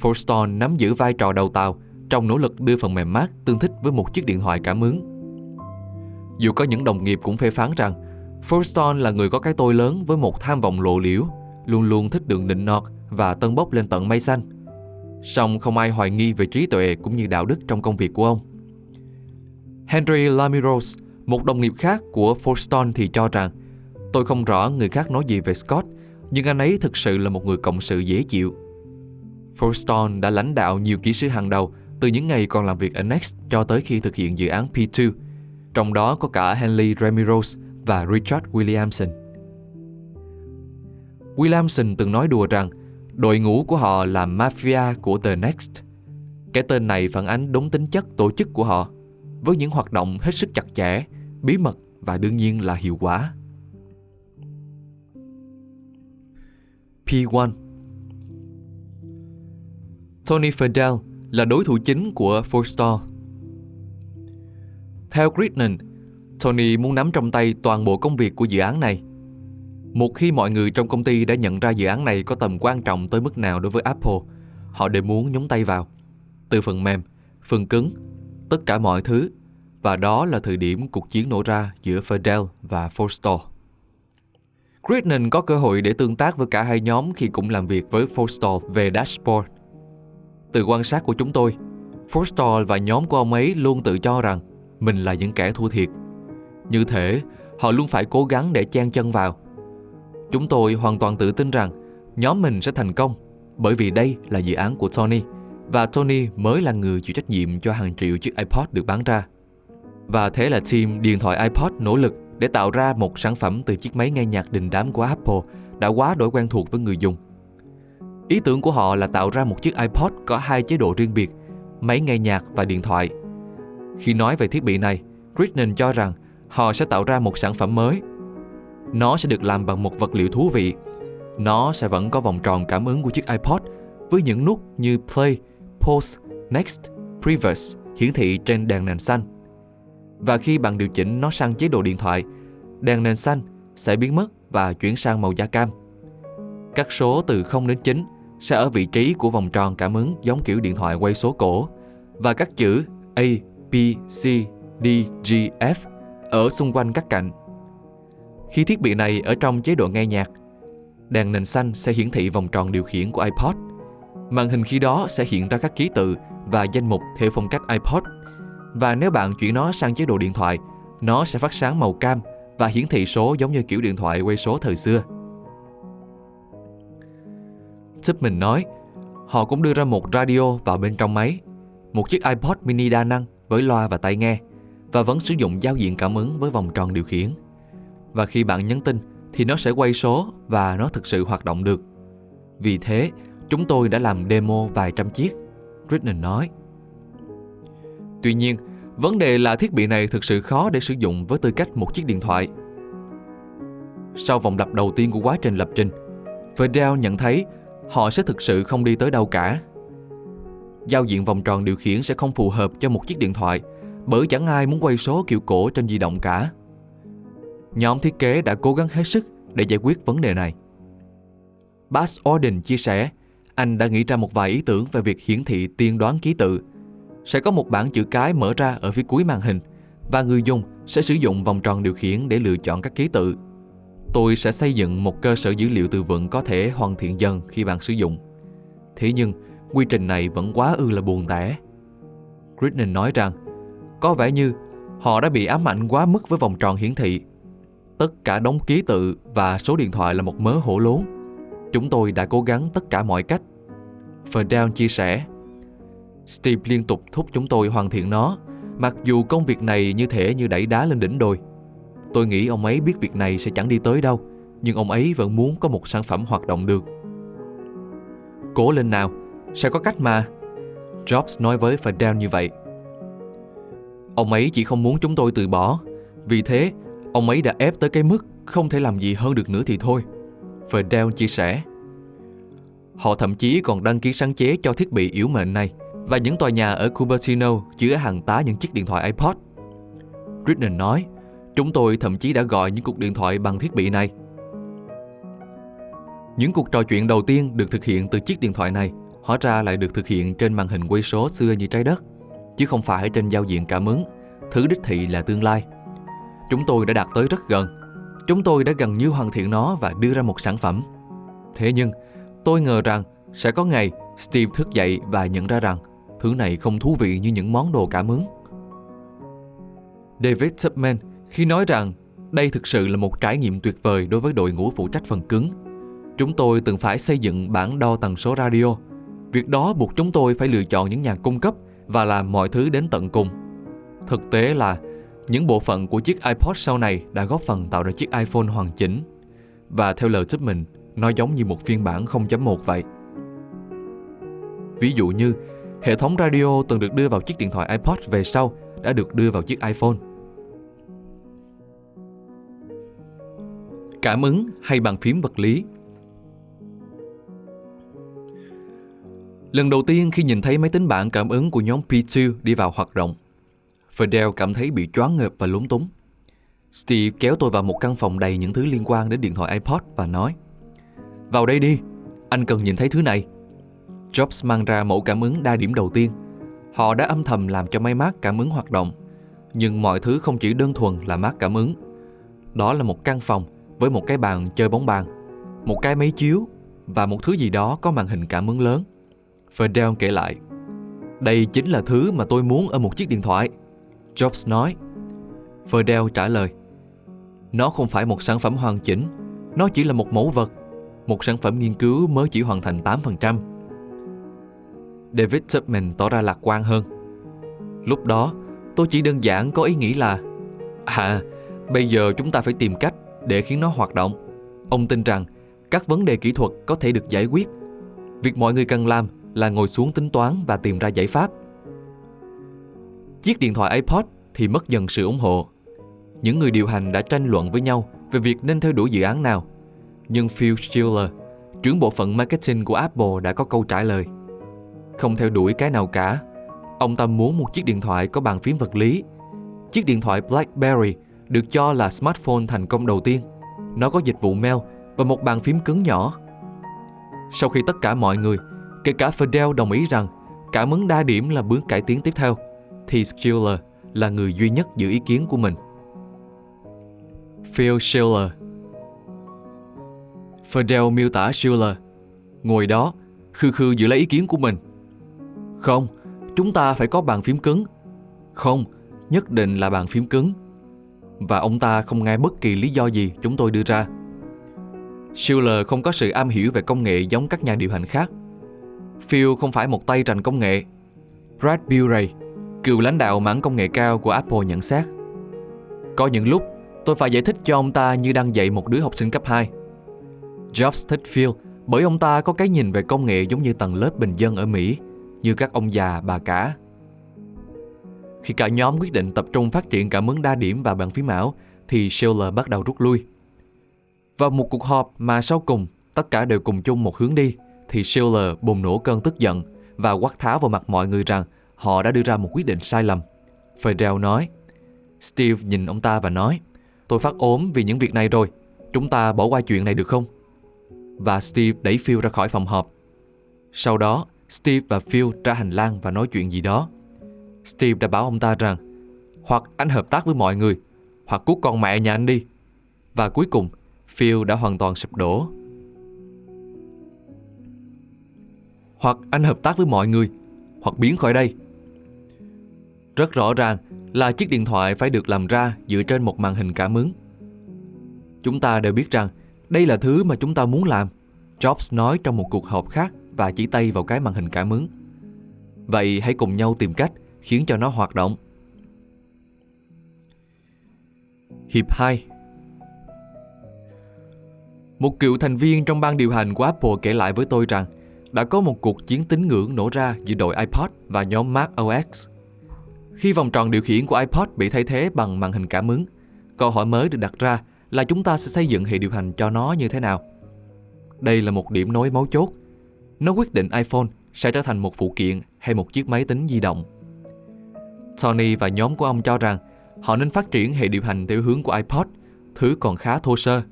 Forston nắm giữ vai trò đầu tàu trong nỗ lực đưa phần mềm mát tương thích với một chiếc điện thoại cảm ứng. Dù có những đồng nghiệp cũng phê phán rằng Forston là người có cái tôi lớn với một tham vọng lộ liễu, luôn luôn thích đường nịnh nọt và tân bốc lên tận mây xanh. Song không ai hoài nghi về trí tuệ cũng như đạo đức trong công việc của ông. Henry Lamiros, một đồng nghiệp khác của Forston thì cho rằng Tôi không rõ người khác nói gì về Scott, nhưng anh ấy thực sự là một người cộng sự dễ chịu Forston đã lãnh đạo nhiều kỹ sư hàng đầu từ những ngày còn làm việc ở Next cho tới khi thực hiện dự án P2, trong đó có cả Henley Ramirez và Richard Williamson. Williamson từng nói đùa rằng đội ngũ của họ là mafia của The Next. Cái tên này phản ánh đúng tính chất tổ chức của họ, với những hoạt động hết sức chặt chẽ, bí mật và đương nhiên là hiệu quả. P1 Tony Fadell là đối thủ chính của Forstall. Theo Gridman, Tony muốn nắm trong tay toàn bộ công việc của dự án này. Một khi mọi người trong công ty đã nhận ra dự án này có tầm quan trọng tới mức nào đối với Apple, họ đều muốn nhúng tay vào. Từ phần mềm, phần cứng, tất cả mọi thứ. Và đó là thời điểm cuộc chiến nổ ra giữa Fadell và Forstall. Crittenden có cơ hội để tương tác với cả hai nhóm khi cũng làm việc với Forstall về dashboard. Từ quan sát của chúng tôi, Forstall và nhóm của ông ấy luôn tự cho rằng mình là những kẻ thua thiệt. Như thế, họ luôn phải cố gắng để chen chân vào. Chúng tôi hoàn toàn tự tin rằng nhóm mình sẽ thành công bởi vì đây là dự án của Tony và Tony mới là người chịu trách nhiệm cho hàng triệu chiếc iPod được bán ra. Và thế là team điện thoại iPod nỗ lực để tạo ra một sản phẩm từ chiếc máy nghe nhạc đình đám của Apple đã quá đổi quen thuộc với người dùng. Ý tưởng của họ là tạo ra một chiếc iPod có hai chế độ riêng biệt, máy nghe nhạc và điện thoại. Khi nói về thiết bị này, Crichton cho rằng họ sẽ tạo ra một sản phẩm mới. Nó sẽ được làm bằng một vật liệu thú vị. Nó sẽ vẫn có vòng tròn cảm ứng của chiếc iPod với những nút như Play, Pause, Next, Previous hiển thị trên đèn nền xanh. Và khi bạn điều chỉnh nó sang chế độ điện thoại, đèn nền xanh sẽ biến mất và chuyển sang màu da cam. Các số từ 0 đến 9 sẽ ở vị trí của vòng tròn cảm ứng giống kiểu điện thoại quay số cổ và các chữ A, B, C, D, G, F ở xung quanh các cạnh. Khi thiết bị này ở trong chế độ nghe nhạc, đèn nền xanh sẽ hiển thị vòng tròn điều khiển của iPod. Màn hình khi đó sẽ hiện ra các ký tự và danh mục theo phong cách iPod. Và nếu bạn chuyển nó sang chế độ điện thoại, nó sẽ phát sáng màu cam và hiển thị số giống như kiểu điện thoại quay số thời xưa. mình nói, họ cũng đưa ra một radio vào bên trong máy, một chiếc iPod mini đa năng với loa và tai nghe, và vẫn sử dụng giao diện cảm ứng với vòng tròn điều khiển. Và khi bạn nhấn tin thì nó sẽ quay số và nó thực sự hoạt động được. Vì thế, chúng tôi đã làm demo vài trăm chiếc, Britton nói. Tuy nhiên, vấn đề là thiết bị này thực sự khó để sử dụng với tư cách một chiếc điện thoại. Sau vòng lặp đầu tiên của quá trình lập trình, Fidel nhận thấy họ sẽ thực sự không đi tới đâu cả. Giao diện vòng tròn điều khiển sẽ không phù hợp cho một chiếc điện thoại bởi chẳng ai muốn quay số kiểu cổ trên di động cả. Nhóm thiết kế đã cố gắng hết sức để giải quyết vấn đề này. Bas Orden chia sẻ, anh đã nghĩ ra một vài ý tưởng về việc hiển thị tiên đoán ký tự. Sẽ có một bảng chữ cái mở ra ở phía cuối màn hình và người dùng sẽ sử dụng vòng tròn điều khiển để lựa chọn các ký tự. Tôi sẽ xây dựng một cơ sở dữ liệu từ vựng có thể hoàn thiện dần khi bạn sử dụng. Thế nhưng, quy trình này vẫn quá ư là buồn tẻ. Gridnon nói rằng, có vẻ như họ đã bị ám ảnh quá mức với vòng tròn hiển thị. Tất cả đống ký tự và số điện thoại là một mớ hổ lốn. Chúng tôi đã cố gắng tất cả mọi cách. Ferdinand chia sẻ, Steve liên tục thúc chúng tôi hoàn thiện nó, mặc dù công việc này như thể như đẩy đá lên đỉnh đồi. Tôi nghĩ ông ấy biết việc này sẽ chẳng đi tới đâu, nhưng ông ấy vẫn muốn có một sản phẩm hoạt động được. Cố lên nào, sẽ có cách mà. Jobs nói với Fidel như vậy. Ông ấy chỉ không muốn chúng tôi từ bỏ. Vì thế, ông ấy đã ép tới cái mức không thể làm gì hơn được nữa thì thôi. Fidel chia sẻ. Họ thậm chí còn đăng ký sáng chế cho thiết bị yếu mệnh này và những tòa nhà ở Cupertino chứa hàng tá những chiếc điện thoại iPod. Britton nói, chúng tôi thậm chí đã gọi những cuộc điện thoại bằng thiết bị này. Những cuộc trò chuyện đầu tiên được thực hiện từ chiếc điện thoại này hóa ra lại được thực hiện trên màn hình quay số xưa như trái đất, chứ không phải trên giao diện cảm ứng, thứ đích thị là tương lai. Chúng tôi đã đạt tới rất gần. Chúng tôi đã gần như hoàn thiện nó và đưa ra một sản phẩm. Thế nhưng, tôi ngờ rằng sẽ có ngày Steve thức dậy và nhận ra rằng thứ này không thú vị như những món đồ cảm ứng. David Tubman khi nói rằng đây thực sự là một trải nghiệm tuyệt vời đối với đội ngũ phụ trách phần cứng. Chúng tôi từng phải xây dựng bản đo tần số radio. Việc đó buộc chúng tôi phải lựa chọn những nhà cung cấp và làm mọi thứ đến tận cùng. Thực tế là những bộ phận của chiếc iPod sau này đã góp phần tạo ra chiếc iPhone hoàn chỉnh. Và theo lời Tubman, nó giống như một phiên bản 0.1 vậy. Ví dụ như, hệ thống radio từng được đưa vào chiếc điện thoại iPod về sau đã được đưa vào chiếc iPhone. Cảm ứng hay bàn phím vật lý Lần đầu tiên khi nhìn thấy máy tính bảng cảm ứng của nhóm P2 đi vào hoạt động, Fidel cảm thấy bị choáng ngợp và lúng túng. Steve kéo tôi vào một căn phòng đầy những thứ liên quan đến điện thoại iPod và nói Vào đây đi, anh cần nhìn thấy thứ này. Jobs mang ra mẫu cảm ứng đa điểm đầu tiên. Họ đã âm thầm làm cho máy mát cảm ứng hoạt động. Nhưng mọi thứ không chỉ đơn thuần là mát cảm ứng. Đó là một căn phòng với một cái bàn chơi bóng bàn, một cái máy chiếu và một thứ gì đó có màn hình cảm ứng lớn. Fidel kể lại, đây chính là thứ mà tôi muốn ở một chiếc điện thoại. Jobs nói. Fidel trả lời, nó không phải một sản phẩm hoàn chỉnh, nó chỉ là một mẫu vật, một sản phẩm nghiên cứu mới chỉ hoàn thành 8%. David Tubman tỏ ra lạc quan hơn. Lúc đó, tôi chỉ đơn giản có ý nghĩ là À, bây giờ chúng ta phải tìm cách để khiến nó hoạt động. Ông tin rằng các vấn đề kỹ thuật có thể được giải quyết. Việc mọi người cần làm là ngồi xuống tính toán và tìm ra giải pháp. Chiếc điện thoại iPod thì mất dần sự ủng hộ. Những người điều hành đã tranh luận với nhau về việc nên theo đuổi dự án nào. Nhưng Phil Schiller, trưởng bộ phận marketing của Apple đã có câu trả lời. Không theo đuổi cái nào cả. Ông ta muốn một chiếc điện thoại có bàn phím vật lý. Chiếc điện thoại BlackBerry được cho là smartphone thành công đầu tiên. Nó có dịch vụ mail và một bàn phím cứng nhỏ. Sau khi tất cả mọi người, kể cả Fidel đồng ý rằng cảm ứng đa điểm là bước cải tiến tiếp theo, thì Schiller là người duy nhất giữ ý kiến của mình. Phil Schiller Fidel miêu tả Schiller Ngồi đó, khư khư giữ lấy ý kiến của mình. Không, chúng ta phải có bàn phím cứng. Không, nhất định là bàn phím cứng và ông ta không nghe bất kỳ lý do gì chúng tôi đưa ra. Schiller không có sự am hiểu về công nghệ giống các nhà điều hành khác. Phil không phải một tay trành công nghệ. Brad Buray, cựu lãnh đạo mảng công nghệ cao của Apple nhận xét. Có những lúc tôi phải giải thích cho ông ta như đang dạy một đứa học sinh cấp 2. Jobs thích Phil bởi ông ta có cái nhìn về công nghệ giống như tầng lớp bình dân ở Mỹ, như các ông già, bà cả khi cả nhóm quyết định tập trung phát triển cảm ứng đa điểm và bàn phím ảo, thì Schiller bắt đầu rút lui. Vào một cuộc họp mà sau cùng tất cả đều cùng chung một hướng đi, thì Schiller bùng nổ cơn tức giận và quát tháo vào mặt mọi người rằng họ đã đưa ra một quyết định sai lầm. Fidel nói, Steve nhìn ông ta và nói, tôi phát ốm vì những việc này rồi, chúng ta bỏ qua chuyện này được không? Và Steve đẩy Phil ra khỏi phòng họp. Sau đó, Steve và Phil ra hành lang và nói chuyện gì đó. Steve đã bảo ông ta rằng hoặc anh hợp tác với mọi người hoặc cút con mẹ nhà anh đi. Và cuối cùng, Phil đã hoàn toàn sụp đổ. Hoặc anh hợp tác với mọi người, hoặc biến khỏi đây. Rất rõ ràng là chiếc điện thoại phải được làm ra dựa trên một màn hình cảm ứng. Chúng ta đều biết rằng đây là thứ mà chúng ta muốn làm. Jobs nói trong một cuộc họp khác và chỉ tay vào cái màn hình cảm ứng. Vậy hãy cùng nhau tìm cách khiến cho nó hoạt động. Hiệp 2 Một cựu thành viên trong ban điều hành của Apple kể lại với tôi rằng đã có một cuộc chiến tín ngưỡng nổ ra giữa đội iPod và nhóm Mac OS. Khi vòng tròn điều khiển của iPod bị thay thế bằng màn hình cảm ứng, câu hỏi mới được đặt ra là chúng ta sẽ xây dựng hệ điều hành cho nó như thế nào. Đây là một điểm nối mấu chốt. Nó quyết định iPhone sẽ trở thành một phụ kiện hay một chiếc máy tính di động. Tony và nhóm của ông cho rằng họ nên phát triển hệ điều hành theo hướng của iPod, thứ còn khá thô sơ.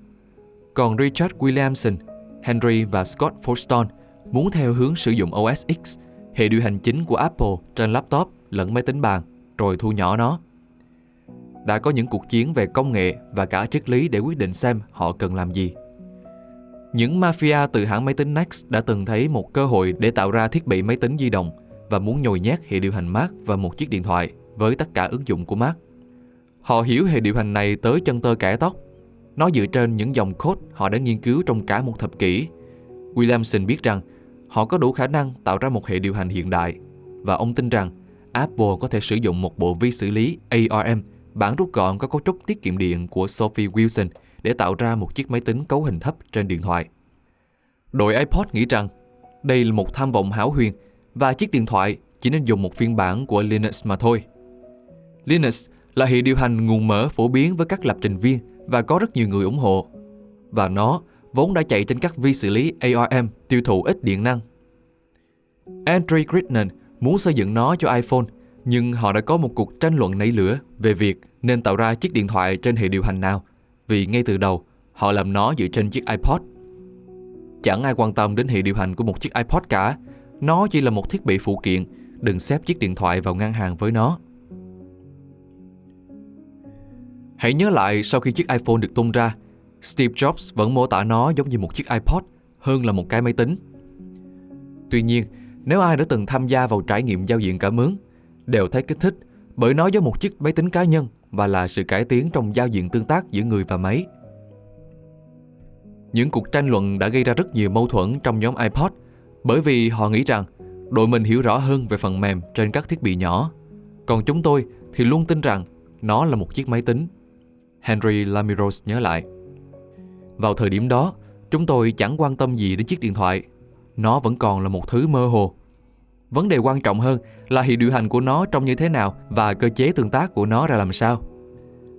Còn Richard Williamson, Henry và Scott Forston muốn theo hướng sử dụng OS X, hệ điều hành chính của Apple trên laptop lẫn máy tính bàn, rồi thu nhỏ nó. Đã có những cuộc chiến về công nghệ và cả triết lý để quyết định xem họ cần làm gì. Những mafia từ hãng máy tính Next đã từng thấy một cơ hội để tạo ra thiết bị máy tính di động và muốn nhồi nhét hệ điều hành Mac và một chiếc điện thoại với tất cả ứng dụng của Mac. Họ hiểu hệ điều hành này tới chân tơ kẻ tóc. Nó dựa trên những dòng code họ đã nghiên cứu trong cả một thập kỷ. Williamson biết rằng họ có đủ khả năng tạo ra một hệ điều hành hiện đại và ông tin rằng Apple có thể sử dụng một bộ vi xử lý ARM bản rút gọn có cấu trúc tiết kiệm điện của Sophie Wilson để tạo ra một chiếc máy tính cấu hình thấp trên điện thoại. Đội iPod nghĩ rằng đây là một tham vọng hão huyền và chiếc điện thoại chỉ nên dùng một phiên bản của Linux mà thôi. Linux là hệ điều hành nguồn mở phổ biến với các lập trình viên và có rất nhiều người ủng hộ. Và nó vốn đã chạy trên các vi xử lý ARM tiêu thụ ít điện năng. Andrew Crichton muốn xây dựng nó cho iPhone, nhưng họ đã có một cuộc tranh luận nảy lửa về việc nên tạo ra chiếc điện thoại trên hệ điều hành nào, vì ngay từ đầu họ làm nó dựa trên chiếc iPod. Chẳng ai quan tâm đến hệ điều hành của một chiếc iPod cả, nó chỉ là một thiết bị phụ kiện, đừng xếp chiếc điện thoại vào ngang hàng với nó. Hãy nhớ lại sau khi chiếc iPhone được tung ra, Steve Jobs vẫn mô tả nó giống như một chiếc iPod hơn là một cái máy tính. Tuy nhiên, nếu ai đã từng tham gia vào trải nghiệm giao diện cảm ứng, đều thấy kích thích bởi nó giống một chiếc máy tính cá nhân và là sự cải tiến trong giao diện tương tác giữa người và máy. Những cuộc tranh luận đã gây ra rất nhiều mâu thuẫn trong nhóm iPod bởi vì họ nghĩ rằng đội mình hiểu rõ hơn về phần mềm trên các thiết bị nhỏ. Còn chúng tôi thì luôn tin rằng nó là một chiếc máy tính. Henry Lamiros nhớ lại. Vào thời điểm đó, chúng tôi chẳng quan tâm gì đến chiếc điện thoại. Nó vẫn còn là một thứ mơ hồ. Vấn đề quan trọng hơn là hệ điều hành của nó trông như thế nào và cơ chế tương tác của nó ra làm sao.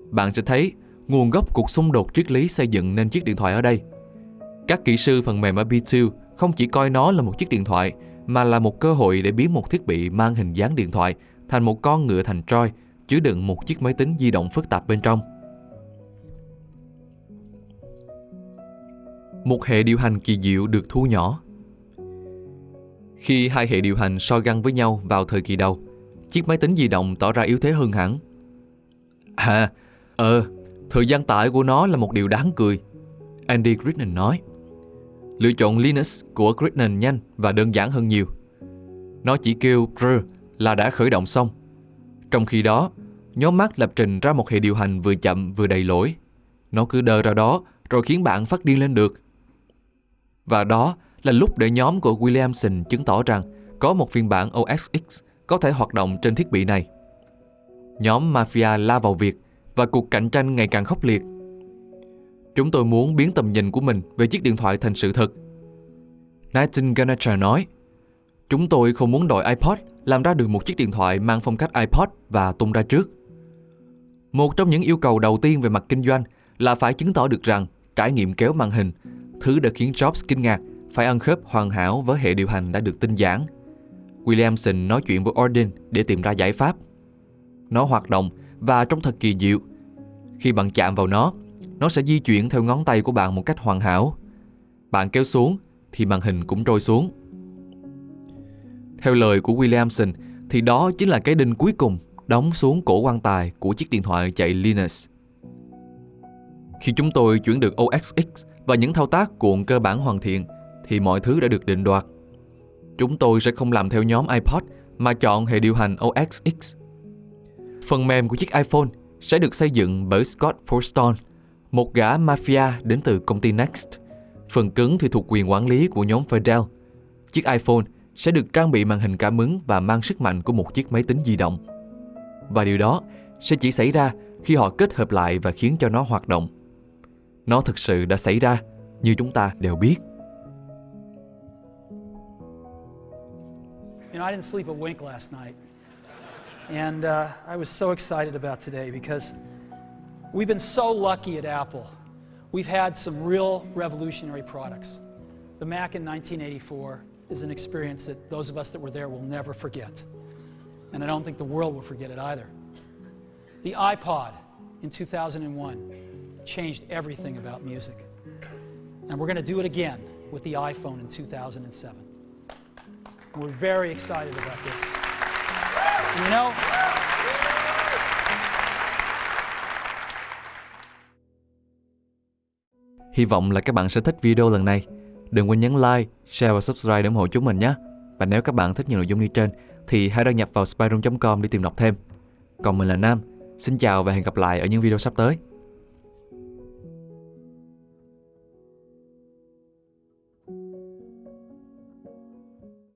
Bạn sẽ thấy nguồn gốc cuộc xung đột triết lý xây dựng nên chiếc điện thoại ở đây. Các kỹ sư phần mềm ở B2 không chỉ coi nó là một chiếc điện thoại mà là một cơ hội để biến một thiết bị mang hình dáng điện thoại thành một con ngựa thành Troy chứa đựng một chiếc máy tính di động phức tạp bên trong. Một hệ điều hành kỳ diệu được thu nhỏ. Khi hai hệ điều hành so găng với nhau vào thời kỳ đầu, chiếc máy tính di động tỏ ra yếu thế hơn hẳn. À, ờ, thời gian tải của nó là một điều đáng cười. Andy Gridnon nói. Lựa chọn Linux của Gridnon nhanh và đơn giản hơn nhiều. Nó chỉ kêu "r" là đã khởi động xong. Trong khi đó, nhóm Mac lập trình ra một hệ điều hành vừa chậm vừa đầy lỗi. Nó cứ đờ ra đó rồi khiến bạn phát điên lên được. Và đó là lúc để nhóm của Williamson chứng tỏ rằng có một phiên bản OS X có thể hoạt động trên thiết bị này. Nhóm Mafia la vào việc và cuộc cạnh tranh ngày càng khốc liệt. Chúng tôi muốn biến tầm nhìn của mình về chiếc điện thoại thành sự thật. Nathan Ganacher nói, Chúng tôi không muốn đội iPod làm ra được một chiếc điện thoại mang phong cách iPod và tung ra trước. Một trong những yêu cầu đầu tiên về mặt kinh doanh là phải chứng tỏ được rằng trải nghiệm kéo màn hình, thứ đã khiến Jobs kinh ngạc, phải ăn khớp hoàn hảo với hệ điều hành đã được tinh giản. Williamson nói chuyện với Orden để tìm ra giải pháp. Nó hoạt động và trông thật kỳ diệu. Khi bạn chạm vào nó, nó sẽ di chuyển theo ngón tay của bạn một cách hoàn hảo. Bạn kéo xuống thì màn hình cũng trôi xuống. Theo lời của Williamson thì đó chính là cái đinh cuối cùng đóng xuống cổ quan tài của chiếc điện thoại chạy Linux. Khi chúng tôi chuyển được OS X và những thao tác cuộn cơ bản hoàn thiện thì mọi thứ đã được định đoạt. Chúng tôi sẽ không làm theo nhóm iPod mà chọn hệ điều hành OS X. Phần mềm của chiếc iPhone sẽ được xây dựng bởi Scott Forstall, một gã mafia đến từ công ty Next. Phần cứng thì thuộc quyền quản lý của nhóm Fidel. Chiếc iPhone sẽ được trang bị màn hình cảm ứng và mang sức mạnh của một chiếc máy tính di động. Và điều đó sẽ chỉ xảy ra khi họ kết hợp lại và khiến cho nó hoạt động. Nó thực sự đã xảy ra như chúng ta đều biết. You know, I didn't sleep a wink last night. And uh, I was so excited about today because we've been so lucky at Apple. We've had some real revolutionary products. The Mac in 1984 is an experience that those of us that were there will never forget. And I don't think the world will forget it either. The iPod in 2001 changed everything about music. And we're going to do it again with the iPhone in 2007. And we're very excited about this. You know, Hy vọng là các bạn sẽ thích video lần này. Đừng quên nhấn like, share và subscribe để ủng hộ chúng mình nhé. Và nếu các bạn thích những nội dung như trên thì hãy đăng nhập vào spyroom.com để tìm đọc thêm. Còn mình là Nam. Xin chào và hẹn gặp lại ở những video sắp tới.